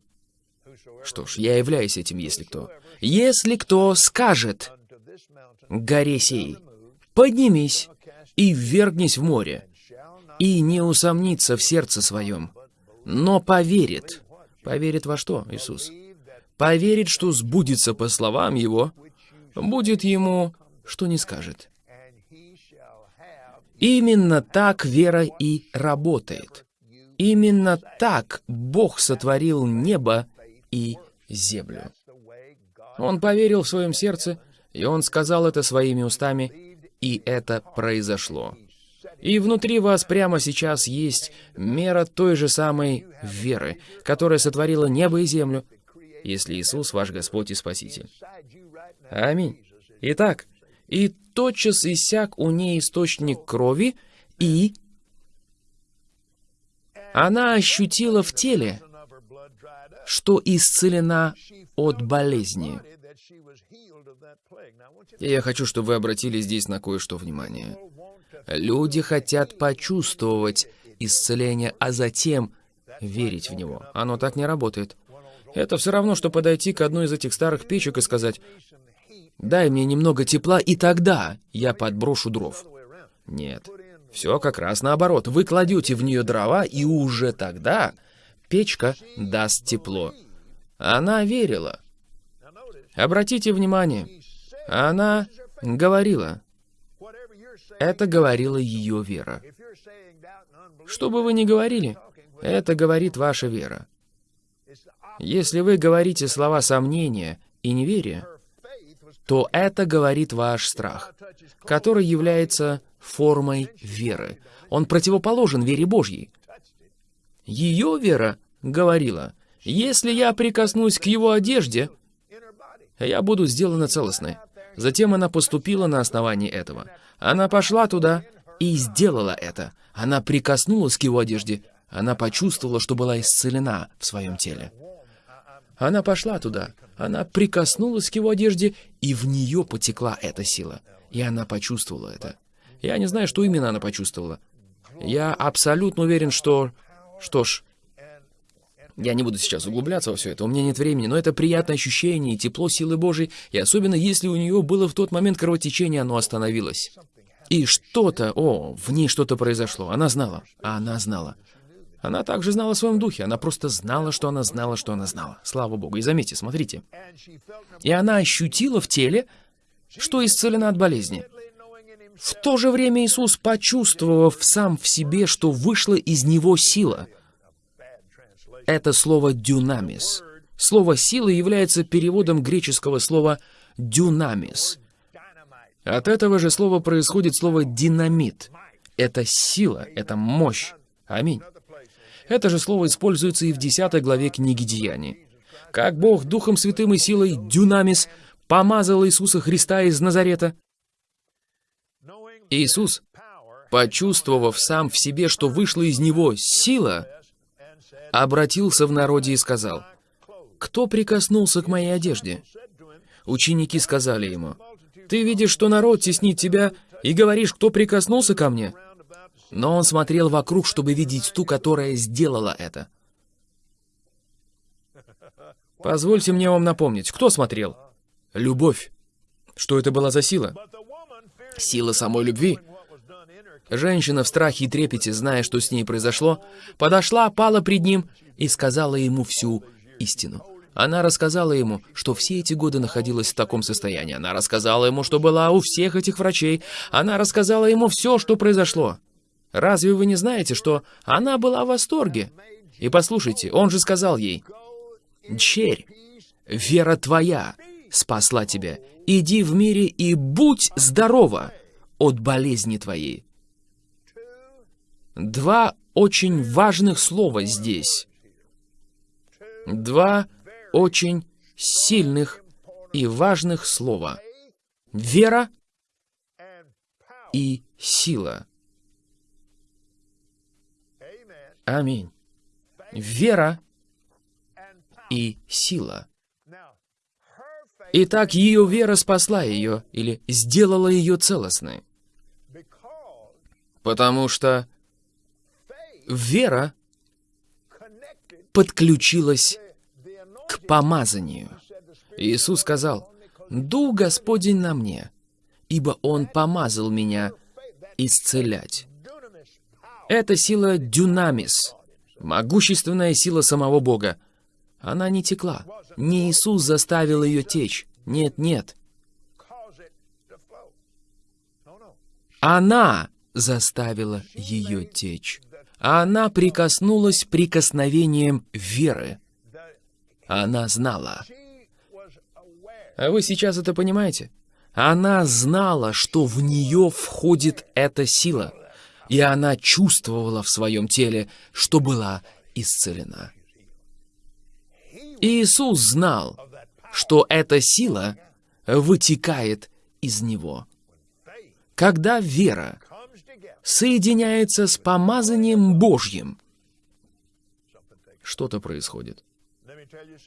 что ж, я являюсь этим, если кто. Если кто скажет горе сей, поднимись и ввергнись в море, и не усомнится в сердце своем, но поверит. Поверит во что, Иисус? Поверит, что сбудется по словам Его, будет ему, что не скажет. Именно так вера и работает. Именно так Бог сотворил небо и землю. Он поверил в своем сердце, и он сказал это своими устами, и это произошло. И внутри вас прямо сейчас есть мера той же самой веры, которая сотворила небо и землю, если Иисус ваш Господь и Спаситель. Аминь. Итак, и тотчас иссяк у ней источник крови, и она ощутила в теле, что исцелена от болезни. И я хочу, чтобы вы обратили здесь на кое-что внимание. Люди хотят почувствовать исцеление, а затем верить в него. Оно так не работает. Это все равно, что подойти к одной из этих старых печек и сказать, «Дай мне немного тепла, и тогда я подброшу дров». Нет, все как раз наоборот. Вы кладете в нее дрова, и уже тогда печка даст тепло. Она верила. Обратите внимание, она говорила. Это говорила ее вера. Что бы вы ни говорили, это говорит ваша вера. Если вы говорите слова сомнения и неверия, то это говорит ваш страх, который является формой веры. Он противоположен вере Божьей. Ее вера говорила, если я прикоснусь к его одежде, я буду сделана целостной. Затем она поступила на основании этого. Она пошла туда и сделала это. Она прикоснулась к его одежде. Она почувствовала, что была исцелена в своем теле. Она пошла туда. Она прикоснулась к его одежде, и в нее потекла эта сила. И она почувствовала это. Я не знаю, что именно она почувствовала. Я абсолютно уверен, что... Что ж, я не буду сейчас углубляться во все это, у меня нет времени, но это приятное ощущение и тепло силы Божьей, и особенно если у нее было в тот момент кровотечение, оно остановилось. И что-то, о, в ней что-то произошло. Она знала, она знала. Она также знала в своем духе, она просто знала, что она знала, что она знала. Слава Богу. И заметьте, смотрите. И она ощутила в теле, что исцелена от болезни. В то же время Иисус, почувствовав сам в себе, что вышла из него сила — это слово «дюнамис». Слово «сила» является переводом греческого слова «дюнамис». От этого же слова происходит слово «динамит». Это сила, это мощь. Аминь. Это же слово используется и в 10 главе книги Деяний. Как Бог Духом Святым и силой «дюнамис» помазал Иисуса Христа из Назарета. Иисус, почувствовав сам в себе, что вышла из него сила, обратился в народе и сказал, «Кто прикоснулся к моей одежде?» Ученики сказали ему, «Ты видишь, что народ теснит тебя, и говоришь, кто прикоснулся ко мне?» Но он смотрел вокруг, чтобы видеть ту, которая сделала это. Позвольте мне вам напомнить, кто смотрел? Любовь. Что это была за сила? Сила самой любви. Женщина в страхе и трепете, зная, что с ней произошло, подошла, пала пред ним и сказала ему всю истину. Она рассказала ему, что все эти годы находилась в таком состоянии. Она рассказала ему, что была у всех этих врачей. Она рассказала ему все, что произошло. Разве вы не знаете, что она была в восторге? И послушайте, он же сказал ей, «Черь, вера твоя спасла тебя. Иди в мире и будь здорова от болезни твоей». Два очень важных слова здесь. Два очень сильных и важных слова. Вера и сила. Аминь. Вера и сила. Итак, ее вера спасла ее или сделала ее целостной. Потому что вера подключилась к помазанию. Иисус сказал, «Дух Господень на мне, ибо Он помазал меня исцелять». Это сила дюнамис, могущественная сила самого Бога. Она не текла. Не Иисус заставил ее течь. Нет, нет. Она заставила ее течь. Она прикоснулась прикосновением веры. Она знала. А вы сейчас это понимаете? Она знала, что в нее входит эта сила, и она чувствовала в своем теле, что была исцелена. Иисус знал, что эта сила вытекает из него. Когда вера соединяется с помазанием Божьим. Что-то происходит.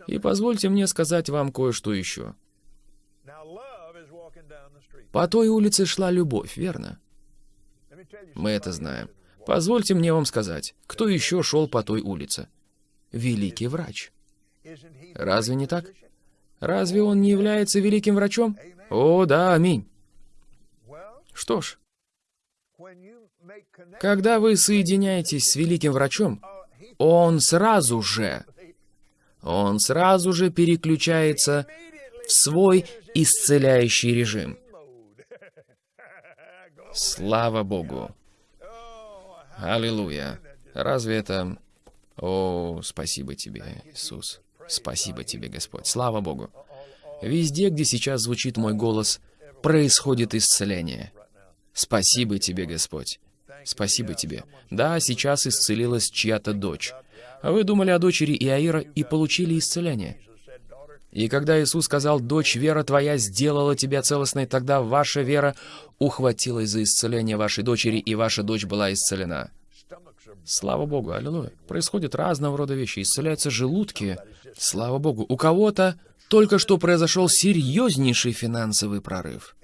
И позвольте мне сказать вам кое-что еще. По той улице шла любовь, верно? Мы это знаем. Позвольте мне вам сказать, кто еще шел по той улице? Великий врач. Разве не так? Разве он не является великим врачом? О, да, аминь. Что ж, когда вы соединяетесь с великим врачом, он сразу же, он сразу же переключается в свой исцеляющий режим. Слава Богу. Аллилуйя. Разве это... О, спасибо тебе, Иисус. Спасибо тебе, Господь. Слава Богу. Везде, где сейчас звучит мой голос, происходит исцеление. Спасибо тебе, Господь. Спасибо тебе. Да, сейчас исцелилась чья-то дочь. А вы думали о дочери Иаира и получили исцеление. И когда Иисус сказал, «Дочь, вера твоя сделала тебя целостной», тогда ваша вера ухватилась за исцеление вашей дочери, и ваша дочь была исцелена. Слава Богу, аллилуйя. Происходят разного рода вещи. Исцеляются желудки. Слава Богу. У кого-то только что произошел серьезнейший финансовый прорыв.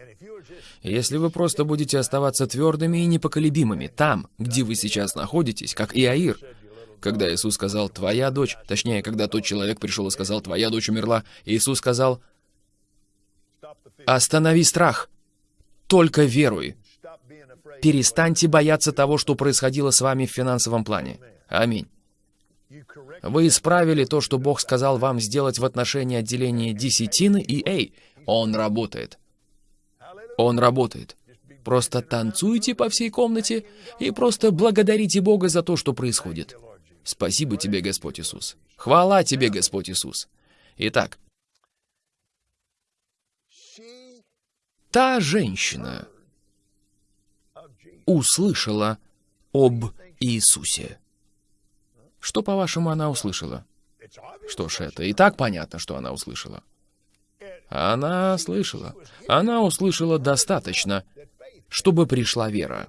Если вы просто будете оставаться твердыми и непоколебимыми там, где вы сейчас находитесь, как Иаир, когда Иисус сказал «твоя дочь», точнее, когда тот человек пришел и сказал «твоя дочь умерла», Иисус сказал «останови страх, только веруй». Перестаньте бояться того, что происходило с вами в финансовом плане. Аминь. Вы исправили то, что Бог сказал вам сделать в отношении отделения десятины, и эй, Он работает. Он работает. Просто танцуйте по всей комнате и просто благодарите Бога за то, что происходит. Спасибо тебе, Господь Иисус. Хвала тебе, Господь Иисус. Итак, та женщина услышала об Иисусе. Что, по-вашему, она услышала? Что ж, это и так понятно, что она услышала. Она слышала. Она услышала достаточно, чтобы пришла вера.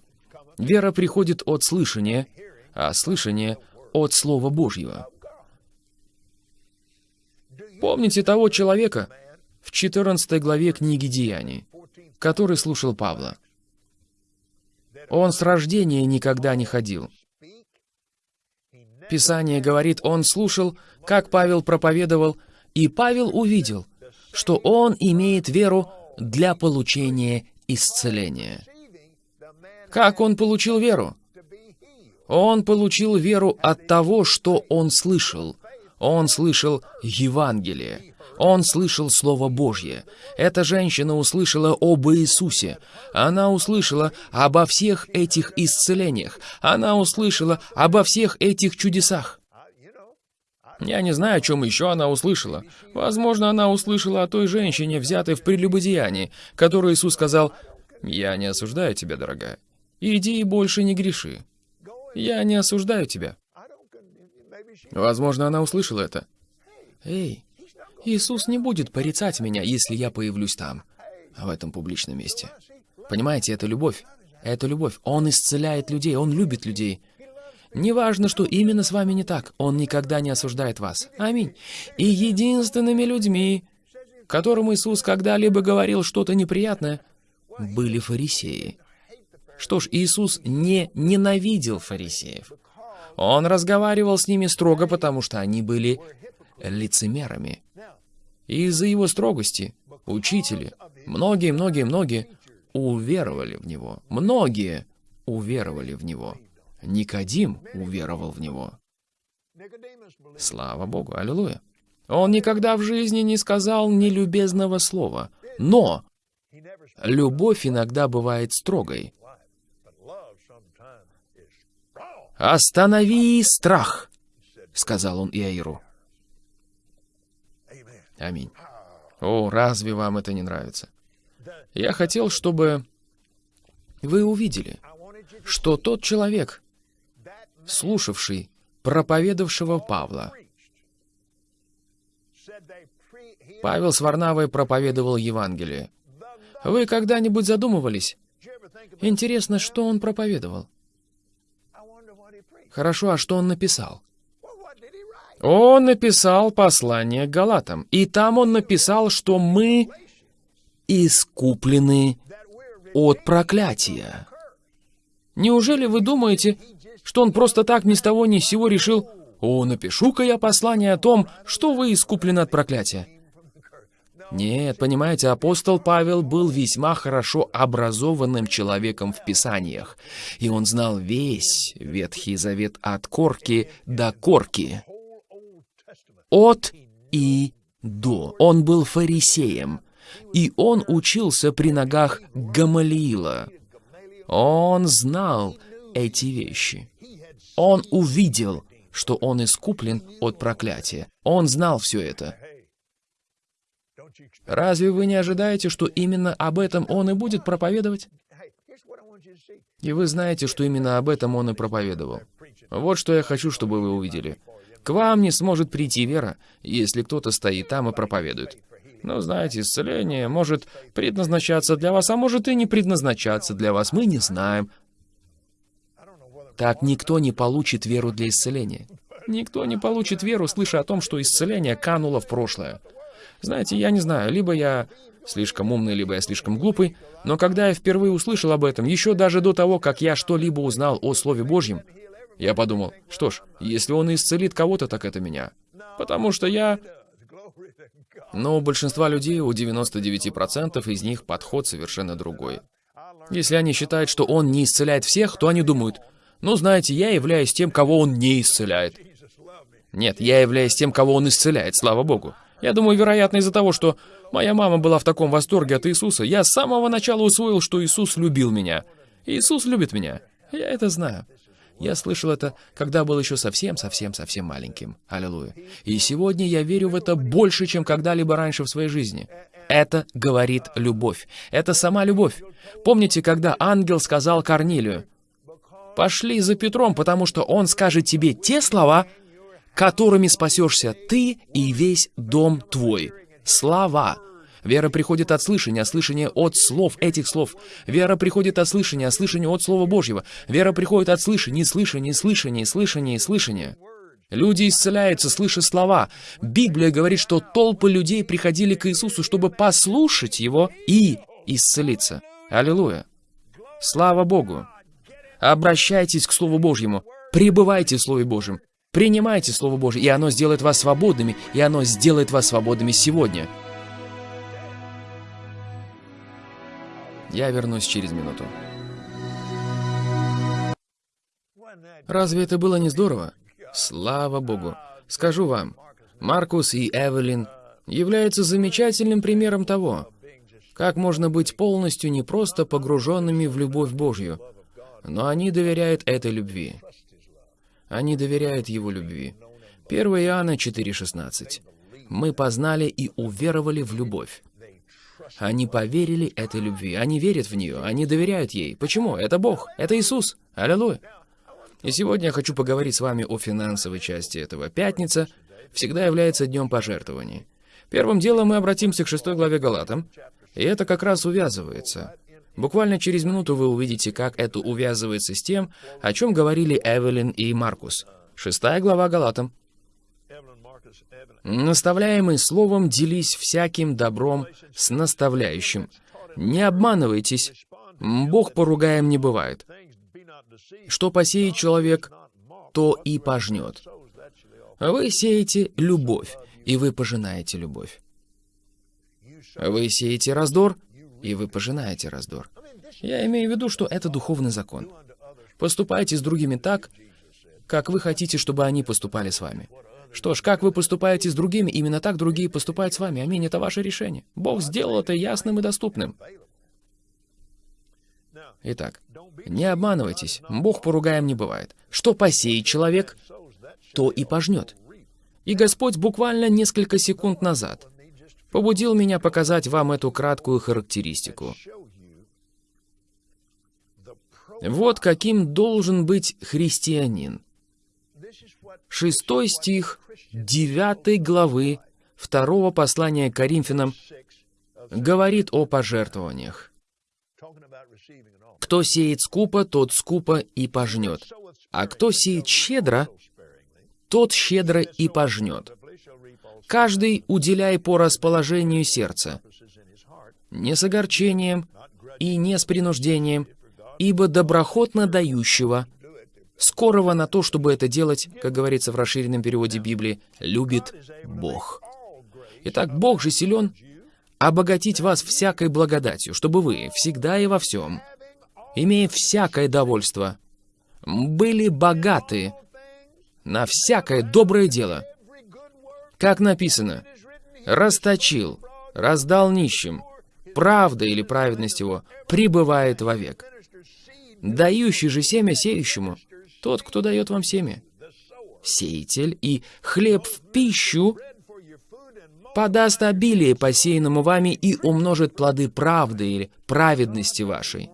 Вера приходит от слышания, а слышание — от Слова Божьего. Помните того человека в 14 главе книги Деяний, который слушал Павла? Он с рождения никогда не ходил. Писание говорит, он слушал, как Павел проповедовал, и Павел увидел, что он имеет веру для получения исцеления. Как он получил веру? Он получил веру от того, что он слышал. Он слышал Евангелие. Он слышал Слово Божье. Эта женщина услышала об Иисусе. Она услышала обо всех этих исцелениях. Она услышала обо всех этих чудесах. Я не знаю, о чем еще она услышала. Возможно, она услышала о той женщине, взятой в прелюбодеянии, которой Иисус сказал, «Я не осуждаю тебя, дорогая. Иди и больше не греши». Я не осуждаю тебя. Возможно, она услышала это. Эй, Иисус не будет порицать меня, если я появлюсь там, в этом публичном месте. Понимаете, это любовь. Это любовь. Он исцеляет людей, Он любит людей. Неважно, что именно с вами не так, Он никогда не осуждает вас. Аминь. И единственными людьми, которым Иисус когда-либо говорил что-то неприятное, были фарисеи. Что ж, Иисус не ненавидел фарисеев. Он разговаривал с ними строго, потому что они были лицемерами. И из-за его строгости учители, многие-многие-многие, уверовали в него. Многие уверовали в него. Никодим уверовал в него. Слава Богу, аллилуйя. Он никогда в жизни не сказал нелюбезного слова. Но любовь иногда бывает строгой. «Останови страх!» — сказал он Иаиру. Аминь. О, разве вам это не нравится? Я хотел, чтобы вы увидели, что тот человек, слушавший проповедовавшего Павла, Павел с Варнавой проповедовал Евангелие. Вы когда-нибудь задумывались? Интересно, что он проповедовал? Хорошо, а что он написал? Он написал послание к Галатам. И там он написал, что мы искуплены от проклятия. Неужели вы думаете, что он просто так ни с того ни с сего решил «О, напишу-ка я послание о том, что вы искуплены от проклятия». Нет, понимаете, апостол Павел был весьма хорошо образованным человеком в Писаниях, и он знал весь Ветхий Завет от корки до корки. От и до. Он был фарисеем, и он учился при ногах Гамалиила. Он знал эти вещи. Он увидел, что он искуплен от проклятия. Он знал все это. Разве вы не ожидаете, что именно об этом он и будет проповедовать? И вы знаете, что именно об этом он и проповедовал. Вот что я хочу, чтобы вы увидели. К вам не сможет прийти вера, если кто-то стоит там и проповедует. Но знаете, исцеление может предназначаться для вас, а может и не предназначаться для вас. Мы не знаем. Так никто не получит веру для исцеления. Никто не получит веру, слыша о том, что исцеление кануло в прошлое. Знаете, я не знаю, либо я слишком умный, либо я слишком глупый, но когда я впервые услышал об этом, еще даже до того, как я что-либо узнал о Слове Божьем, я подумал, что ж, если он исцелит кого-то, так это меня. Потому что я... Но у большинства людей, у 99% из них подход совершенно другой. Если они считают, что он не исцеляет всех, то они думают, ну, знаете, я являюсь тем, кого он не исцеляет. Нет, я являюсь тем, кого он исцеляет, слава Богу. Я думаю, вероятно, из-за того, что моя мама была в таком восторге от Иисуса, я с самого начала усвоил, что Иисус любил меня. Иисус любит меня. Я это знаю. Я слышал это, когда был еще совсем-совсем-совсем маленьким. Аллилуйя. И сегодня я верю в это больше, чем когда-либо раньше в своей жизни. Это говорит любовь. Это сама любовь. Помните, когда ангел сказал Корнилию, «Пошли за Петром, потому что он скажет тебе те слова, которыми спасешься ты и весь дом твой. Слова. Вера приходит от слышания, а слышание от слов этих слов. Вера приходит от слышания, а слышание от Слова Божьего. Вера приходит от слышания, слышания, слышания, слышания, слышания. Люди исцеляются, слыша слова. Библия говорит, что толпы людей приходили к Иисусу, чтобы послушать Его и исцелиться. Аллилуйя. Слава Богу. Обращайтесь к Слову Божьему. Пребывайте в Слове Божьем. Принимайте Слово Божье, и оно сделает вас свободными, и оно сделает вас свободными сегодня. Я вернусь через минуту. Разве это было не здорово? Слава Богу. Скажу вам, Маркус и Эвелин являются замечательным примером того, как можно быть полностью не просто погруженными в любовь Божью, но они доверяют этой любви. Они доверяют Его любви. 1 Иоанна 4,16. «Мы познали и уверовали в любовь». Они поверили этой любви, они верят в нее, они доверяют ей. Почему? Это Бог, это Иисус. Аллилуйя. И сегодня я хочу поговорить с вами о финансовой части этого. Пятница всегда является днем пожертвований. Первым делом мы обратимся к шестой главе Галатам, и это как раз увязывается. Буквально через минуту вы увидите, как это увязывается с тем, о чем говорили Эвелин и Маркус. Шестая глава Галатам. Наставляемый словом, делись всяким добром с наставляющим. Не обманывайтесь, Бог поругаем не бывает. Что посеет человек, то и пожнет. Вы сеете любовь, и вы пожинаете любовь. Вы сеете раздор, и вы пожинаете раздор. Я имею в виду, что это духовный закон. Поступайте с другими так, как вы хотите, чтобы они поступали с вами. Что ж, как вы поступаете с другими, именно так другие поступают с вами. Аминь, это ваше решение. Бог сделал это ясным и доступным. Итак, не обманывайтесь, Бог поругаем не бывает. Что посеет человек, то и пожнет. И Господь буквально несколько секунд назад побудил меня показать вам эту краткую характеристику. Вот каким должен быть христианин. Шестой стих девятой главы второго послания Коринфянам говорит о пожертвованиях. Кто сеет скупо, тот скупо и пожнет. А кто сеет щедро, тот щедро и пожнет. Каждый уделяй по расположению сердца, не с огорчением и не с принуждением, ибо доброхотно дающего скорого на то, чтобы это делать, как говорится в расширенном переводе Библии, любит Бог. Итак, Бог же силен обогатить вас всякой благодатью, чтобы вы всегда и во всем, имея всякое довольство, были богаты на всякое доброе дело. Как написано, расточил, раздал нищим, правда или праведность его пребывает вовек. Дающий же семя сеющему, тот, кто дает вам семя. Сеятель и хлеб в пищу подаст обилие посеянному вами и умножит плоды правды или праведности вашей.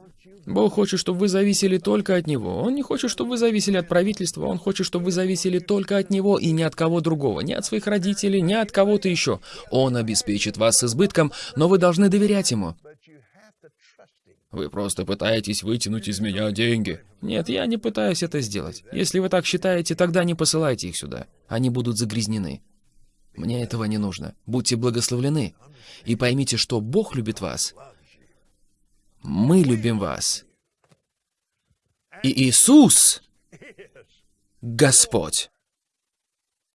Бог хочет, чтобы вы зависели только от Него. Он не хочет, чтобы вы зависели от правительства. Он хочет, чтобы вы зависели только от Него и ни от кого другого. Ни от своих родителей, ни от кого-то еще. Он обеспечит вас с избытком, но вы должны доверять Ему. Вы просто пытаетесь вытянуть из меня деньги. Нет, я не пытаюсь это сделать. Если вы так считаете, тогда не посылайте их сюда. Они будут загрязнены. Мне этого не нужно. Будьте благословлены. И поймите, что Бог любит вас. Мы любим вас. И Иисус, Господь.